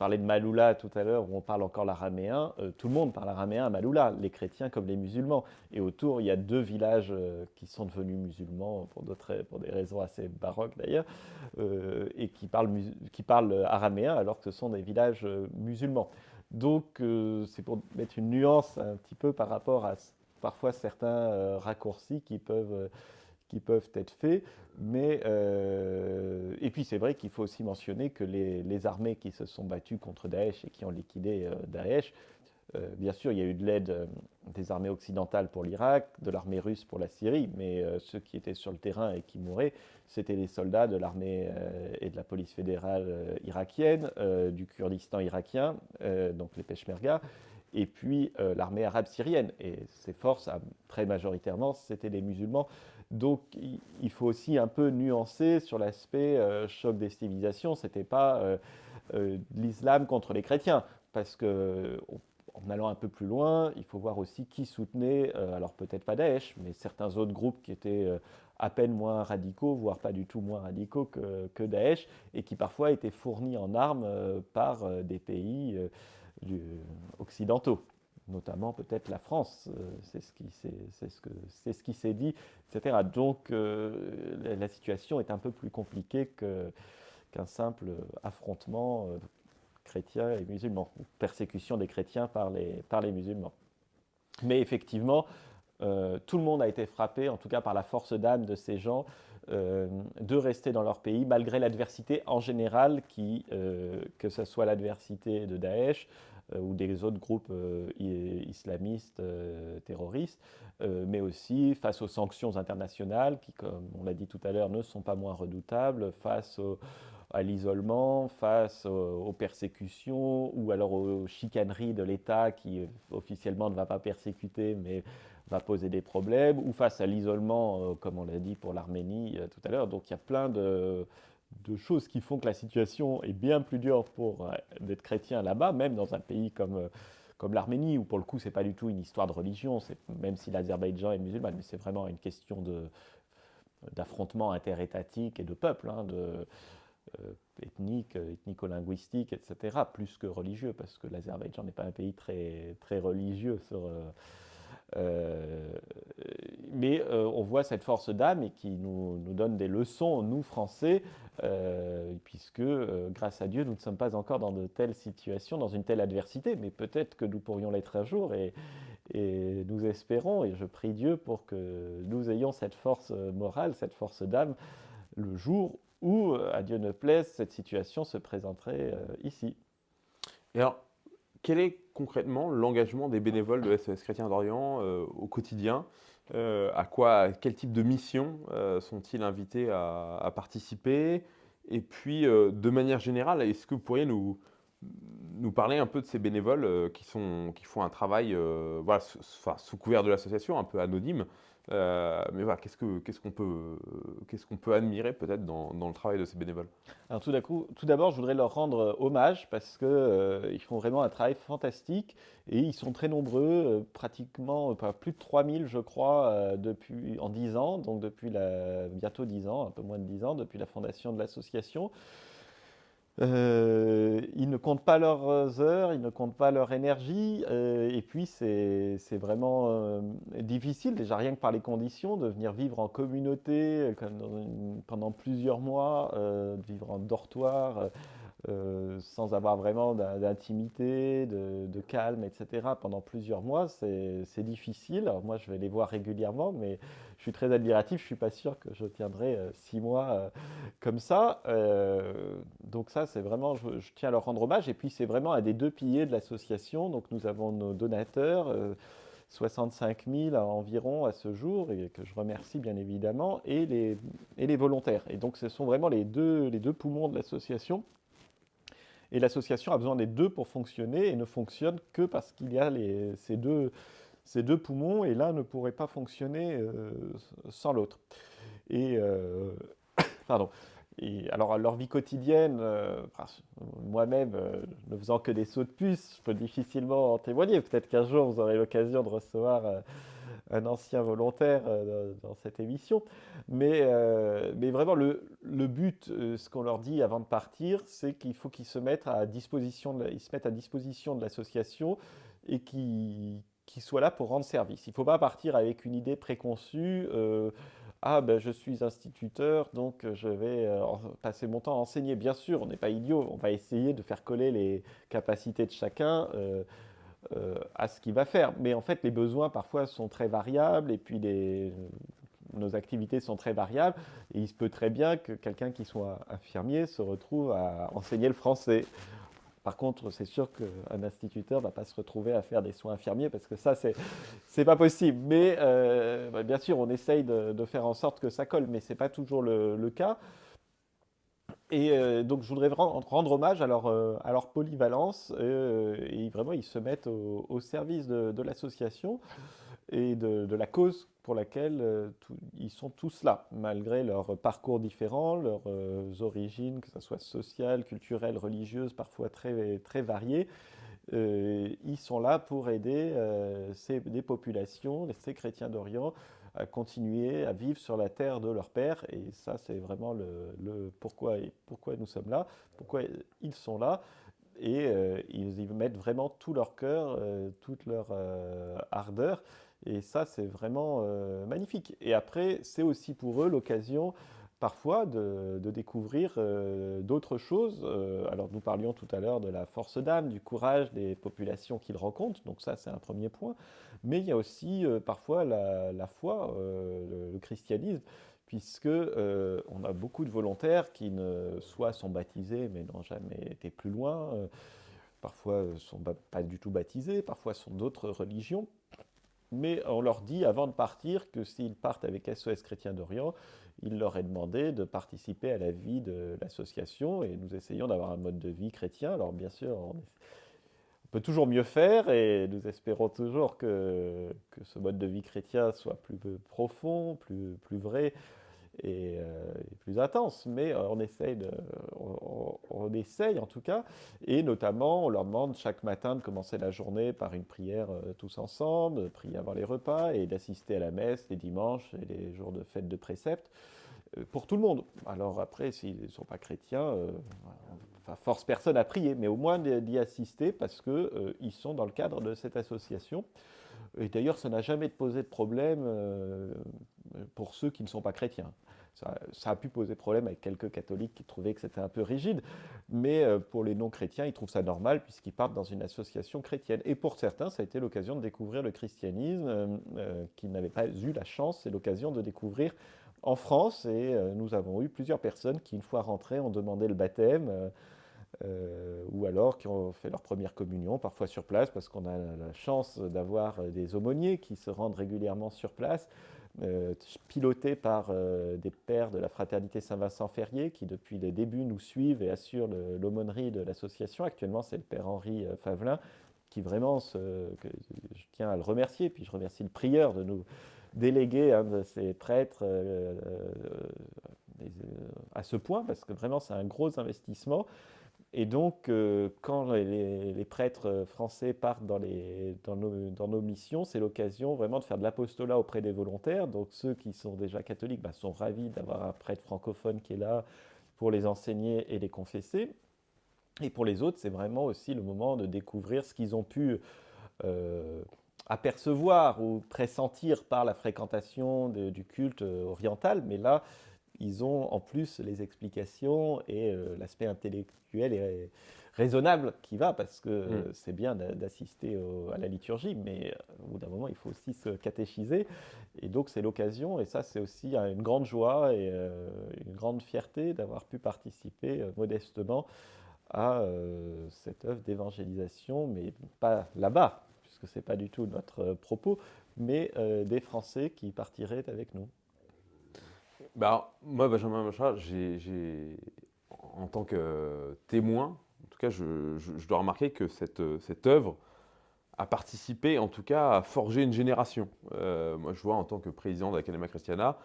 Euh, parlais de Maloula tout à l'heure, où on parle encore l'araméen. Euh, tout le monde parle araméen à Maloula, les chrétiens comme les musulmans. Et autour, il y a deux villages qui sont devenus musulmans, pour, des raisons assez baroques d'ailleurs, et qui parlent, qui parlent araméen alors que ce sont des villages musulmans. Donc, euh, c'est pour mettre une nuance un petit peu par rapport à parfois certains euh, raccourcis qui peuvent, euh, qui peuvent être faits. Mais, et puis, c'est vrai qu'il faut aussi mentionner que les, armées qui se sont battues contre Daesh et qui ont liquidé Daesh, bien sûr, il y a eu de l'aide des armées occidentales pour l'Irak, de l'armée russe pour la Syrie, mais ceux qui étaient sur le terrain et qui mouraient, c'était les soldats de l'armée euh, et de la police fédérale euh, irakienne, euh, du Kurdistan irakien, donc les Peshmerga, et puis l'armée arabe syrienne. Et ces forces, très majoritairement, c'était des musulmans. Donc il faut aussi un peu nuancer sur l'aspect choc des civilisations. Ce n'était pas l'islam contre les chrétiens, parce que en allant un peu plus loin, il faut voir aussi qui soutenait, alors peut-être pas Daesh, mais certains autres groupes qui étaient à peine moins radicaux, voire pas du tout moins radicaux que, que Daesh, et qui parfois étaient fournis en armes euh, par euh, des pays euh, occidentaux notamment peut-être la France, c'est ce qui c'est ce, qui s'est dit, etc. Donc la situation est un peu plus compliquée qu'un simple affrontement chrétien et musulman, ou persécution des chrétiens par les, par les musulmans. Mais effectivement, euh, tout le monde a été frappé, en tout cas par la force d'âme de ces gens, euh, de rester dans leur pays malgré l'adversité en général, euh, que ce soit l'adversité de Daesh ou des autres groupes islamistes terroristes, mais aussi face aux sanctions internationales qui, comme on l'a dit tout à l'heure, ne sont pas moins redoutables, face à l'isolement, face aux, persécutions ou alors aux chicaneries de l'État qui officiellement ne va pas persécuter, mais va poser des problèmes, ou face à l'isolement, euh, comme on l'a dit pour l'Arménie euh, tout à l'heure. Donc il y a plein de, choses qui font que la situation est bien plus dure pour euh, d'être chrétien là-bas, même dans un pays comme, comme l'Arménie, où pour le coup, c'est pas du tout une histoire de religion, même si l'Azerbaïdjan est musulman, mais c'est vraiment une question d'affrontement interétatique et de peuple, hein, ethnique, ethnico-linguistique, etc., plus que religieux, parce que l'Azerbaïdjan n'est pas un pays très, très religieux sur, euh, mais euh, on voit cette force d'âme et qui nous, nous, donne des leçons, nous Français, euh, puisque grâce à Dieu, nous ne sommes pas encore dans de telles situations, dans une telle adversité, mais peut-être que nous pourrions l'être un jour et, et, nous espérons, et je prie Dieu pour que nous ayons cette force morale, cette force d'âme, le jour où, à Dieu ne plaise, cette situation se présenterait ici. Quel est concrètement l'engagement des bénévoles de SOS Chrétien d'Orient euh, au quotidien euh, à, quoi, quel type de mission euh, sont-ils invités à, participer? Et puis, de manière générale, est-ce que vous pourriez nous, parler un peu de ces bénévoles qui, font un travail sous couvert de l'association, un peu anonyme, euh, mais voilà, peut, qu'est-ce qu'on peut admirer peut-être dans, le travail de ces bénévoles? Alors tout, d'abord, je voudrais leur rendre hommage parce qu'ils euh, font vraiment un travail fantastique et ils sont très nombreux, euh, pratiquement plus de 3000 je crois depuis, en 10 ans, donc depuis bientôt 10 ans, un peu moins de 10 ans, depuis la fondation de l'association. Euh, ils ne comptent pas leurs heures, ils ne comptent pas leur énergie, euh, et puis c'est vraiment euh, difficile, déjà rien que par les conditions, de venir vivre en communauté pendant plusieurs mois, de vivre en dortoir, euh, sans avoir vraiment d'intimité, de, calme, etc. pendant plusieurs mois, c'est difficile. Moi, je vais les voir régulièrement, mais je suis très admiratif. Je ne suis pas sûr que je tiendrai euh, six mois euh, comme ça. donc ça, c'est vraiment, je, tiens à leur rendre hommage. Et puis, c'est vraiment un des deux piliers de l'association. Donc nous avons nos donateurs. 65 000 environ à ce jour, et que je remercie bien évidemment, et les, volontaires. Et donc ce sont vraiment les deux poumons de l'association. Et l'association a besoin des deux pour fonctionner et ne fonctionne que parce qu'il y a ces, deux, ces, deux, poumons et l'un ne pourrait pas fonctionner euh, sans l'autre. Et, euh, pardon. Et alors, leur vie quotidienne, euh, moi-même, ne faisant que des sauts de puce, je peux difficilement en témoigner. Peut-être qu'un jour, vous aurez l'occasion de recevoir un ancien volontaire euh, dans, cette émission. Mais, euh, mais vraiment, le, le but, euh, ce qu'on leur dit avant de partir, c'est qu'il faut qu'ils se mettent à disposition de, ils se de l'association et qu'ils soient là pour rendre service. Il ne faut pas partir avec une idée préconçue. ah ben je suis instituteur, donc je vais passer mon temps à enseigner. Bien sûr, on n'est pas idiot, on va essayer de faire coller les capacités de chacun. Euh, à ce qu'il va faire. Mais en fait, les besoins parfois sont très variables et puis nos activités sont très variables. Il se peut très bien que quelqu'un qui soit infirmier se retrouve à enseigner le français. Par contre, c'est sûr qu'un instituteur ne va pas se retrouver à faire des soins infirmiers parce que ça, c'est n'est pas possible. Mais euh, bah, bien sûr, on essaye de, faire en sorte que ça colle, mais ce n'est pas toujours le cas. Et euh, donc, je voudrais rendre hommage à leur, euh, polyvalence. Euh, et vraiment, ils se mettent au, service de, l'association et de, la cause pour laquelle ils sont tous là, malgré leurs parcours différents, leurs origines, que ce soit sociales, culturelles, religieuses, parfois très, très variées. ils sont là pour aider ces, des populations, ces chrétiens d'Orient, à continuer à vivre sur la terre de leur père. Et ça, c'est vraiment le, pourquoi, pourquoi nous sommes là, pourquoi ils sont là. Et euh, ils y mettent vraiment tout leur cœur, euh, toute leur euh, ardeur. Et ça, c'est vraiment magnifique. Et après, c'est aussi pour eux l'occasion parfois de, découvrir d'autres choses. alors nous parlions tout à l'heure de la force d'âme, du courage des populations qu'ils rencontrent, donc ça c'est un premier point. Mais il y a aussi euh, parfois la, foi, euh, le, christianisme, puisque euh, on a beaucoup de volontaires qui ne soit sont baptisés mais n'ont jamais été plus loin, parfois sont pas du tout baptisés, parfois sont d'autres religions. Mais on leur dit avant de partir que s'ils partent avec SOS Chrétien d'Orient, il leur est demandé de participer à la vie de l'association et nous essayons d'avoir un mode de vie chrétien. Alors bien sûr, on, peut toujours mieux faire et nous espérons toujours que, ce mode de vie chrétien soit plus profond, plus vrai et, euh, plus intense. Mais euh, on essaye, on, essaye en tout cas, et notamment on leur demande chaque matin de commencer la journée par une prière euh, tous ensemble, de prier avant les repas et d'assister à la messe les dimanches et les jours de fête de précepte pour tout le monde. Alors après, s'ils ne sont pas chrétiens, force personne à prier, mais au moins d'y assister parce qu'ils euh, sont dans le cadre de cette association. Et d'ailleurs, ça n'a jamais posé de problème euh, pour ceux qui ne sont pas chrétiens. Ça, a pu poser problème avec quelques catholiques qui trouvaient que c'était un peu rigide, mais euh, pour les non-chrétiens, ils trouvent ça normal puisqu'ils partent dans une association chrétienne. Et pour certains, ça a été l'occasion de découvrir le christianisme qu'ils n'avaient pas eu la chance, c'est l'occasion de découvrir en France. Et nous avons eu plusieurs personnes qui, une fois rentrées, ont demandé le baptême. Euh, ou alors qui ont fait leur première communion, parfois sur place, parce qu'on a la chance d'avoir des aumôniers qui se rendent régulièrement sur place. piloté par des pères de la fraternité Saint-Vincent-Ferrier qui depuis les débuts nous suivent et assurent l'aumônerie de l'association. Actuellement, c'est le père Henri Favelin qui vraiment, je tiens à le remercier, puis je remercie le prieur de nous déléguer un de ces prêtres à ce point, parce que vraiment c'est un gros investissement. Et donc, euh, quand les, prêtres français partent dans, nos, missions, c'est l'occasion vraiment de faire de l'apostolat auprès des volontaires. Donc, ceux qui sont déjà catholiques bah, sont ravis d'avoir un prêtre francophone qui est là pour les enseigner et les confesser. Et pour les autres, c'est vraiment aussi le moment de découvrir ce qu'ils ont pu euh, apercevoir ou pressentir par la fréquentation du culte oriental. Mais là, ils ont en plus les explications et euh, l'aspect intellectuel et raisonnable qui va, parce que mm. c'est bien d'assister à la liturgie, mais euh, au bout d'un moment, il faut aussi se catéchiser. Et donc, c'est l'occasion, et ça, c'est aussi une grande joie et euh, une grande fierté d'avoir pu participer modestement à cette œuvre d'évangélisation, mais pas là-bas, puisque ce n'est pas du tout notre propos, mais des Français qui partiraient avec nous. Bah, moi, Benjamin Machat, j'ai, en tant que témoin, en tout cas, je, dois remarquer que cette, cette œuvre a participé, en tout cas, à forger une génération. Euh, moi, je vois, en tant que président de l'Académie Christiana,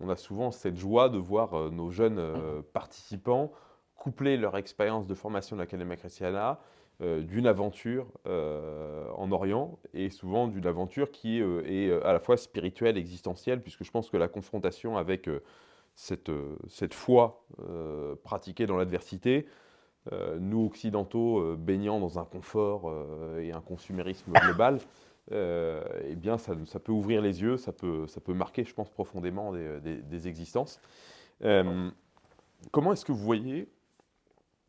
on a souvent cette joie de voir euh, nos jeunes euh, participants coupler leur expérience de formation de l'Académie Christiana d'une aventure euh, en Orient et souvent d'une aventure qui euh, est à la fois spirituelle, existentielle, puisque je pense que la confrontation avec cette, cette foi pratiquée dans l'adversité, nous occidentaux baignant dans un confort et un consumérisme global, eh bien ça, ça, peut ouvrir les yeux, ça peut, ça peut marquer, je pense, profondément des, des existences. comment est-ce que vous voyez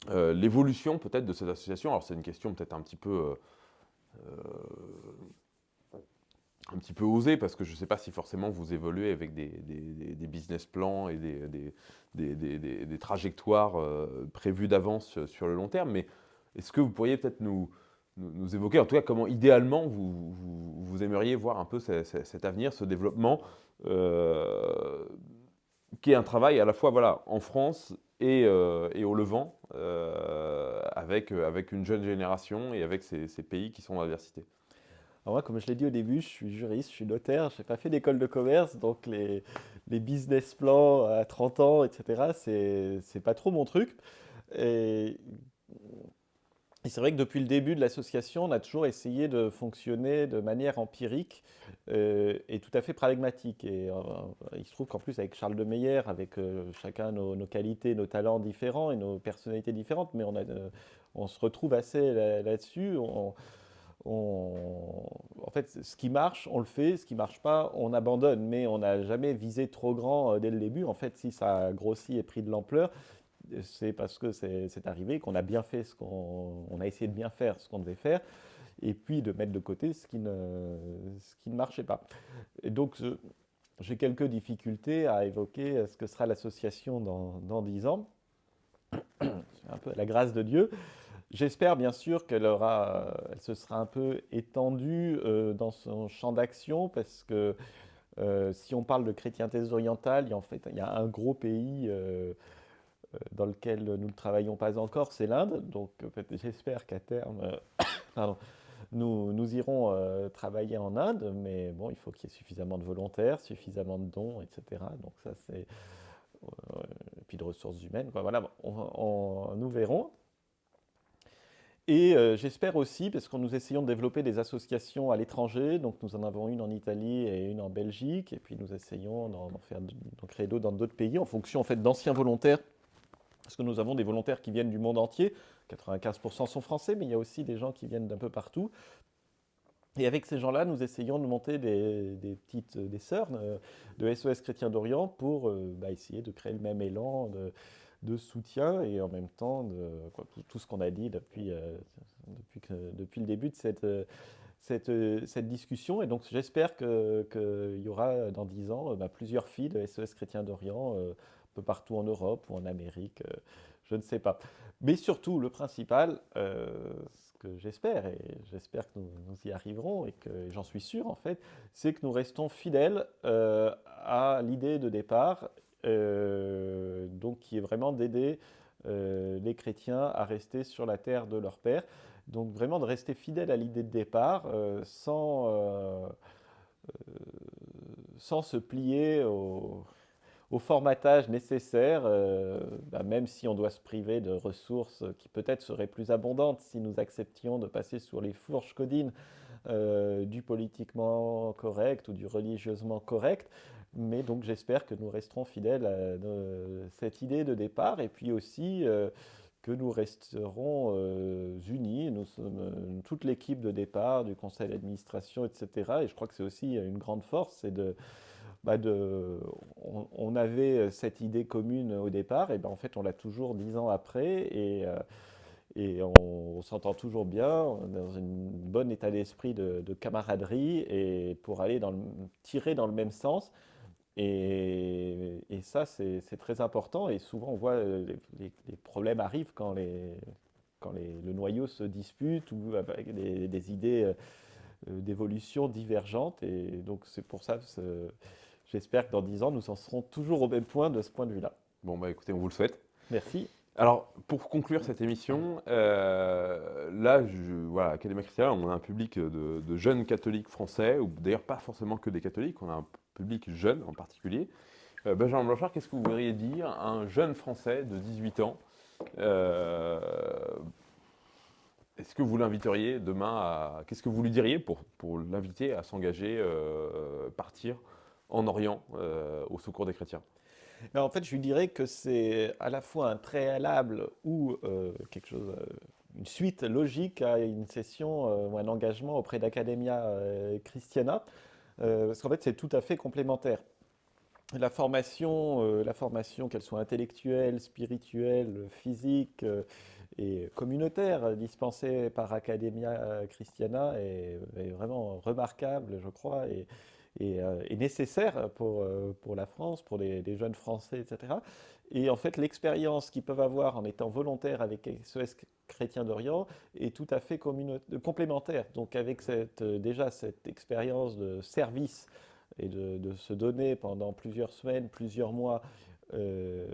euh, l'évolution peut-être de cette association, alors c'est une question peut-être un petit peu... Euh, euh, un petit peu osée, parce que je ne sais pas si forcément vous évoluez avec des, business plans et des, trajectoires prévues d'avance sur le long terme, mais est-ce que vous pourriez peut-être nous, nous, évoquer, en tout cas, comment idéalement vous, vous, aimeriez voir un peu cet avenir, ce développement, qui est un travail à la fois voilà, en France et, et au Levant, euh, avec, euh, avec une jeune génération et avec ces, pays qui sont en adversité moi, comme je l'ai dit au début, je suis juriste, je suis notaire, je n'ai pas fait d'école de commerce, donc les, les, business plans à 30 ans, etc., c'est pas trop mon truc. Et c'est vrai que depuis le début de l'association, on a toujours essayé de fonctionner de manière empirique euh, et tout à fait pragmatique. Et euh, il se trouve qu'en plus, avec Charles de Meyer, avec euh, chacun nos, qualités, nos talents différents et nos personnalités différentes, mais on se retrouve assez là-dessus. en fait, ce qui marche, on le fait. Ce qui ne marche pas, on abandonne. Mais on n'a jamais visé trop grand dès le début. En fait, si ça a grossi et pris de l'ampleur, c'est parce que c'est arrivé qu'on a bien fait ce qu'on a essayé de bien faire ce qu'on devait faire et puis de mettre de côté ce qui ne, ce qui ne marchait pas. Donc, j'ai quelques difficultés à évoquer ce que sera l'association dans dix ans. C'est un peu la grâce de Dieu. J'espère bien sûr qu'elle elle se sera un peu étendue euh, dans son champ d'action parce que euh, si on parle de chrétienté orientale, il y a, en fait, il y a un gros pays euh, euh, dans lequel nous ne travaillons pas encore, c'est l'Inde. Donc j'espère qu'à terme, nous, irons euh, travailler en Inde, mais bon, il faut qu'il y ait suffisamment de volontaires, suffisamment de dons, etc. Donc ça, c'est... Euh, puis de ressources humaines. Voilà, nous verrons. Et j'espère aussi, parce que nous essayons de développer des associations à l'étranger, donc nous en avons une en Italie et une en Belgique, et puis nous essayons d'en d'en créer d'autres dans d'autres pays, en fonction en fait d'anciens volontaires parce que nous avons des volontaires qui viennent du monde entier. 95% sont français, mais il y a aussi des gens qui viennent d'un peu partout. Et avec ces gens-là, nous essayons de monter des, petites des sœurs euh, de SOS Chrétien d'Orient pour euh, bah, essayer de créer le même élan de, soutien et en même temps de, tout, ce qu'on a dit depuis, euh, le début de cette discussion. Et donc j'espère qu'il y aura dans dix ans bah, plusieurs filles de SOS Chrétien d'Orient peu partout en Europe ou en Amérique, euh, je ne sais pas. Mais surtout, le principal, euh, ce que j'espère, et j'espère que nous, y arriverons, et que j'en suis sûr en fait, c'est que nous restons fidèles à l'idée de départ, donc qui est vraiment d'aider les chrétiens à rester sur la terre de leur Père. Donc vraiment de rester fidèle à l'idée de départ sans sans se plier au, formatage nécessaire, euh, bah, même si on doit se priver de ressources qui peut-être seraient plus abondantes si nous acceptions de passer sur les fourches codines euh, du politiquement correct ou du religieusement correct. Mais donc j'espère que nous resterons fidèles à cette idée de départ et puis aussi euh, que nous resterons euh, unis. Euh, toute l'équipe de départ du conseil d'administration, etc. Et je crois que c'est aussi une grande force, c'est de, bah on, avait cette idée commune au départ, et ben en fait on l'a toujours dix ans après, et, euh, on, s'entend toujours bien, dans un bon état d'esprit de, de, camaraderie, et pour aller dans tirer dans le même sens. Et, ça, c'est très important. Et souvent, on voit euh, les, problèmes arrivent quand, le noyau se dispute ou avec des, idées euh, euh, d'évolution divergentes. Et donc, c'est pour ça, j'espère que dans 10 ans, nous en serons toujours au même point de ce point de vue-là. Bon, bah écoutez, on vous le souhaite. Merci. Alors, pour conclure cette émission, là, je, voilà, Académie Christiane, on a un public de, de jeunes catholiques français, ou d'ailleurs pas forcément que des catholiques, on a un public jeune en particulier. Euh, Benjamin Blanchard, qu'est-ce que vous voudriez dire à un jeune Français de 18 ans euh, Est-ce que vous l'inviteriez demain à... Qu'est-ce que vous lui diriez pour, pour l'inviter à s'engager, euh, partir en Orient au secours des chrétiens en fait, je lui dirais que c'est à la fois un préalable ou quelque chose, une suite logique à une session ou un engagement auprès d'Academia Christiana. Euh, parce qu'en fait, c'est tout à fait complémentaire. La formation, euh, formation qu'elle soit intellectuelle, spirituelle, physique euh, et communautaire, dispensée par Academia Christiana, est, vraiment remarquable, je crois, et, nécessaire pour, pour la France, pour les, jeunes Français, etc. Et en fait, l'expérience qu'ils peuvent avoir en étant volontaires avec SOS Chrétien d'Orient est tout à fait complémentaire. Donc avec cette, déjà cette expérience de service et de, se donner pendant plusieurs semaines, plusieurs mois euh,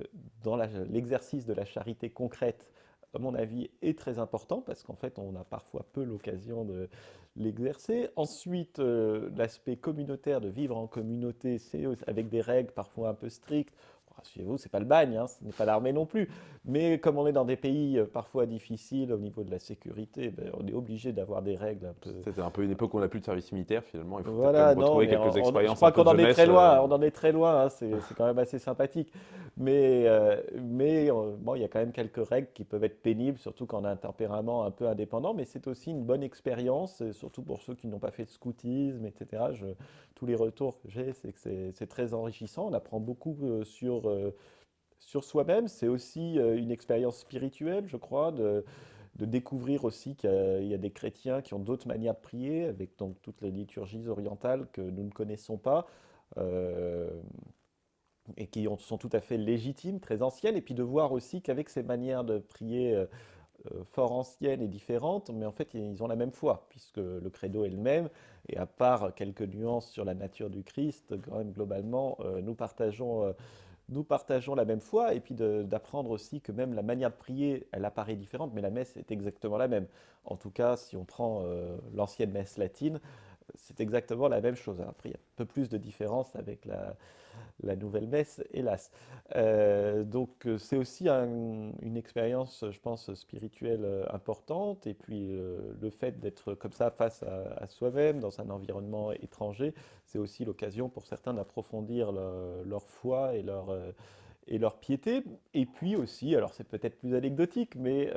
dans l'exercice de la charité concrète, à mon avis, est très important parce qu'en fait, on a parfois peu l'occasion de l'exercer. Ensuite, euh, l'aspect communautaire, de vivre en communauté, c'est avec des règles parfois un peu strictes suivez-vous, c'est pas le bagne, hein, ce n'est pas l'armée non plus. Mais comme on est dans des pays euh, parfois difficiles au niveau de la sécurité, ben, on est obligé d'avoir des règles un peu. C'était un peu une époque où on n'a plus de service militaire finalement. Il faut voilà, non, retrouver quelques expériences. Je crois qu'on en est très loin. Euh. On en est très loin. Hein, c'est quand même assez sympathique. Mais euh, mais bon, il y a quand même quelques règles qui peuvent être pénibles, surtout quand on a un tempérament un peu indépendant. Mais c'est aussi une bonne expérience, surtout pour ceux qui n'ont pas fait de scoutisme, etc. Je, tous les retours que j'ai, c'est que c'est très enrichissant. On apprend beaucoup sur euh, sur soi-même. C'est aussi euh, une expérience spirituelle, je crois, de, découvrir aussi qu'il y, a des chrétiens qui ont d'autres manières de prier, avec donc toutes les liturgies orientales que nous ne connaissons pas. Euh, et qui sont tout à fait légitimes, très anciennes, et puis de voir aussi qu'avec ces manières de prier fort anciennes et différentes, mais en fait ils ont la même foi, puisque le credo est le même, et à part quelques nuances sur la nature du Christ, quand même globalement, nous partageons nous partageons la même foi, et puis d'apprendre aussi que même la manière de prier, elle apparaît différente, mais la messe est exactement la même. En tout cas, si on prend euh, l'ancienne messe latine, c'est exactement la même chose. Après, il y a un peu plus de différence avec la, la nouvelle messe, hélas. Euh, donc euh, c'est aussi une expérience, je pense, spirituelle euh, importante. Et puis le fait d'être comme ça face à, soi-même, dans un environnement étranger, c'est aussi l'occasion pour certains d'approfondir leur foi et leur et leur piété. Et puis aussi, alors c'est peut-être plus anecdotique, mais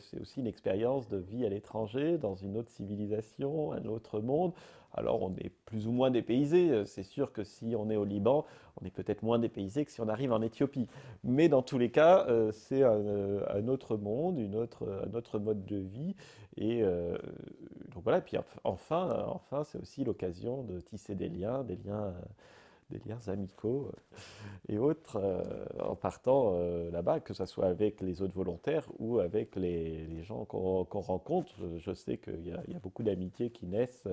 c'est aussi une expérience de vie à l'étranger, dans une autre civilisation, un autre monde. Alors on est plus ou moins dépaysé. C'est sûr que si on est au Liban, on est peut-être moins dépaysé que si on arrive en Éthiopie. Mais dans tous les cas, euh, c'est un, autre monde, une autre, un autre mode de vie. Et euh, donc voilà, puis enfin, enfin c'est aussi l'occasion de tisser des liens, des liens délires amicaux et autres en partant là-bas, que ce soit avec les autres volontaires ou avec les, gens qu'on rencontre. Je sais qu'il y, a beaucoup d'amitiés qui naissent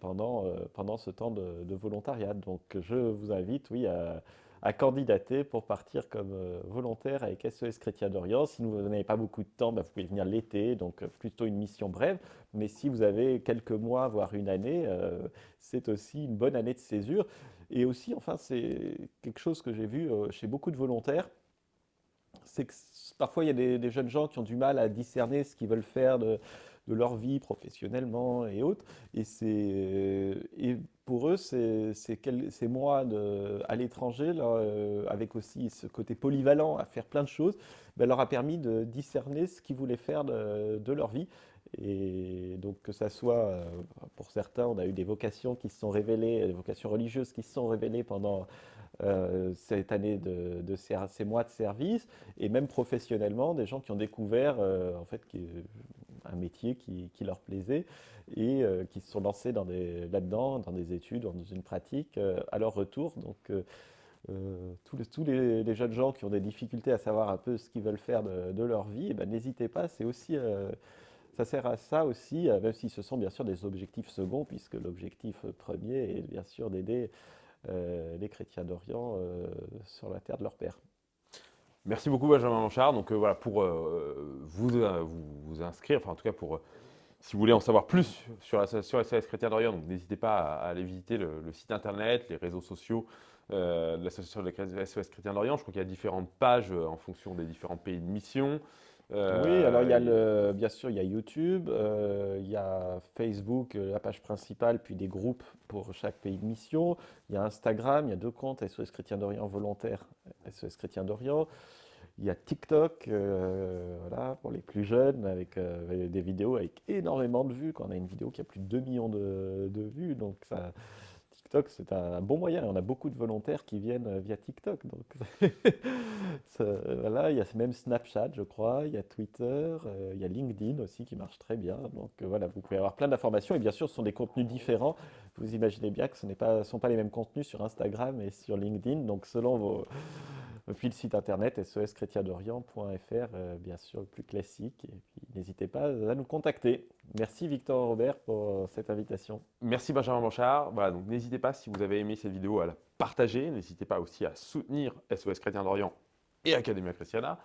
pendant, pendant ce temps de, de, volontariat. Donc je vous invite, oui, à à candidater pour partir comme euh, volontaire avec SES Chrétien d'Orient. Si vous n'avez pas beaucoup de temps, bah, vous pouvez venir l'été, donc euh, plutôt une mission brève. Mais si vous avez quelques mois, voire une année, euh, c'est aussi une bonne année de césure. Et aussi, enfin, c'est quelque chose que j'ai vu chez beaucoup de volontaires, c'est que parfois il y a des, jeunes gens qui ont du mal à discerner ce qu'ils veulent faire de, de leur vie professionnellement et autres. Et, et pour eux, ces, mois de, à l'étranger, euh, avec aussi ce côté polyvalent à faire plein de choses, ben, leur a permis de discerner ce qu'ils voulaient faire de, leur vie. Et donc que ça soit, euh, pour certains, on a eu des vocations qui se sont révélées, des vocations religieuses qui se sont révélées pendant euh, cette année de, de, ces mois de service, et même professionnellement, des gens qui ont découvert en fait qui, un métier qui, leur plaisait et euh, qui se sont lancés là-dedans, dans des études, dans une pratique, euh, à leur retour. Donc, euh, tous, les, tous les, jeunes gens qui ont des difficultés à savoir un peu ce qu'ils veulent faire de, leur vie, eh ben, n'hésitez pas, c'est aussi, ça sert à ça aussi, même si ce sont bien sûr des objectifs seconds, puisque l'objectif premier est bien sûr d'aider les chrétiens d'Orient sur la terre de leur père. Merci beaucoup Benjamin Manchard. Donc euh, voilà, pour euh, euh, vous, vous, inscrire, enfin en tout cas pour si vous voulez en savoir plus sur, la, sur SOS Chrétien d'Orient, n'hésitez pas à, aller visiter le, site internet, les réseaux sociaux de l'association de SOS Chrétien d'Orient. Je crois qu'il y a différentes pages en fonction des différents pays de mission. oui, alors il y a le, bien sûr, il y a YouTube, il y a Facebook, la page principale, puis des groupes pour chaque pays de mission. Il y a Instagram, il y a deux comptes, SOS Chrétien d'Orient volontaire, SOS Chrétien d'Orient. Il y a TikTok, euh, voilà, pour les plus jeunes, avec, euh, des vidéos avec énormément de vues. Quand on a une vidéo qui a plus de 2 millions de, vues, donc TikTok, c'est un bon moyen. On a beaucoup de volontaires qui viennent euh, via TikTok. Donc voilà, il y a même Snapchat, je crois, il y a Twitter, il y a LinkedIn aussi qui marche très bien. Donc voilà, vous pouvez avoir plein d'informations. Et bien sûr, ce sont des contenus différents. Vous imaginez bien que ce ne sont pas les mêmes contenus sur Instagram et sur LinkedIn. Donc selon vos puis le site internet seschrétiendorient.fr, euh, bien sûr, le plus classique. Et puis n'hésitez pas à nous contacter. Merci Victor Robert pour euh, cette invitation. Merci Benjamin Blanchard. Voilà, donc n'hésitez pas, si vous avez aimé cette vidéo, à la partager. N'hésitez pas aussi à soutenir SOS Chrétien d'Orient et Academia Christiana.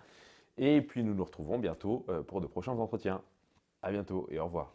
Et puis nous nous retrouvons bientôt euh, pour de prochains entretiens. À bientôt et au revoir.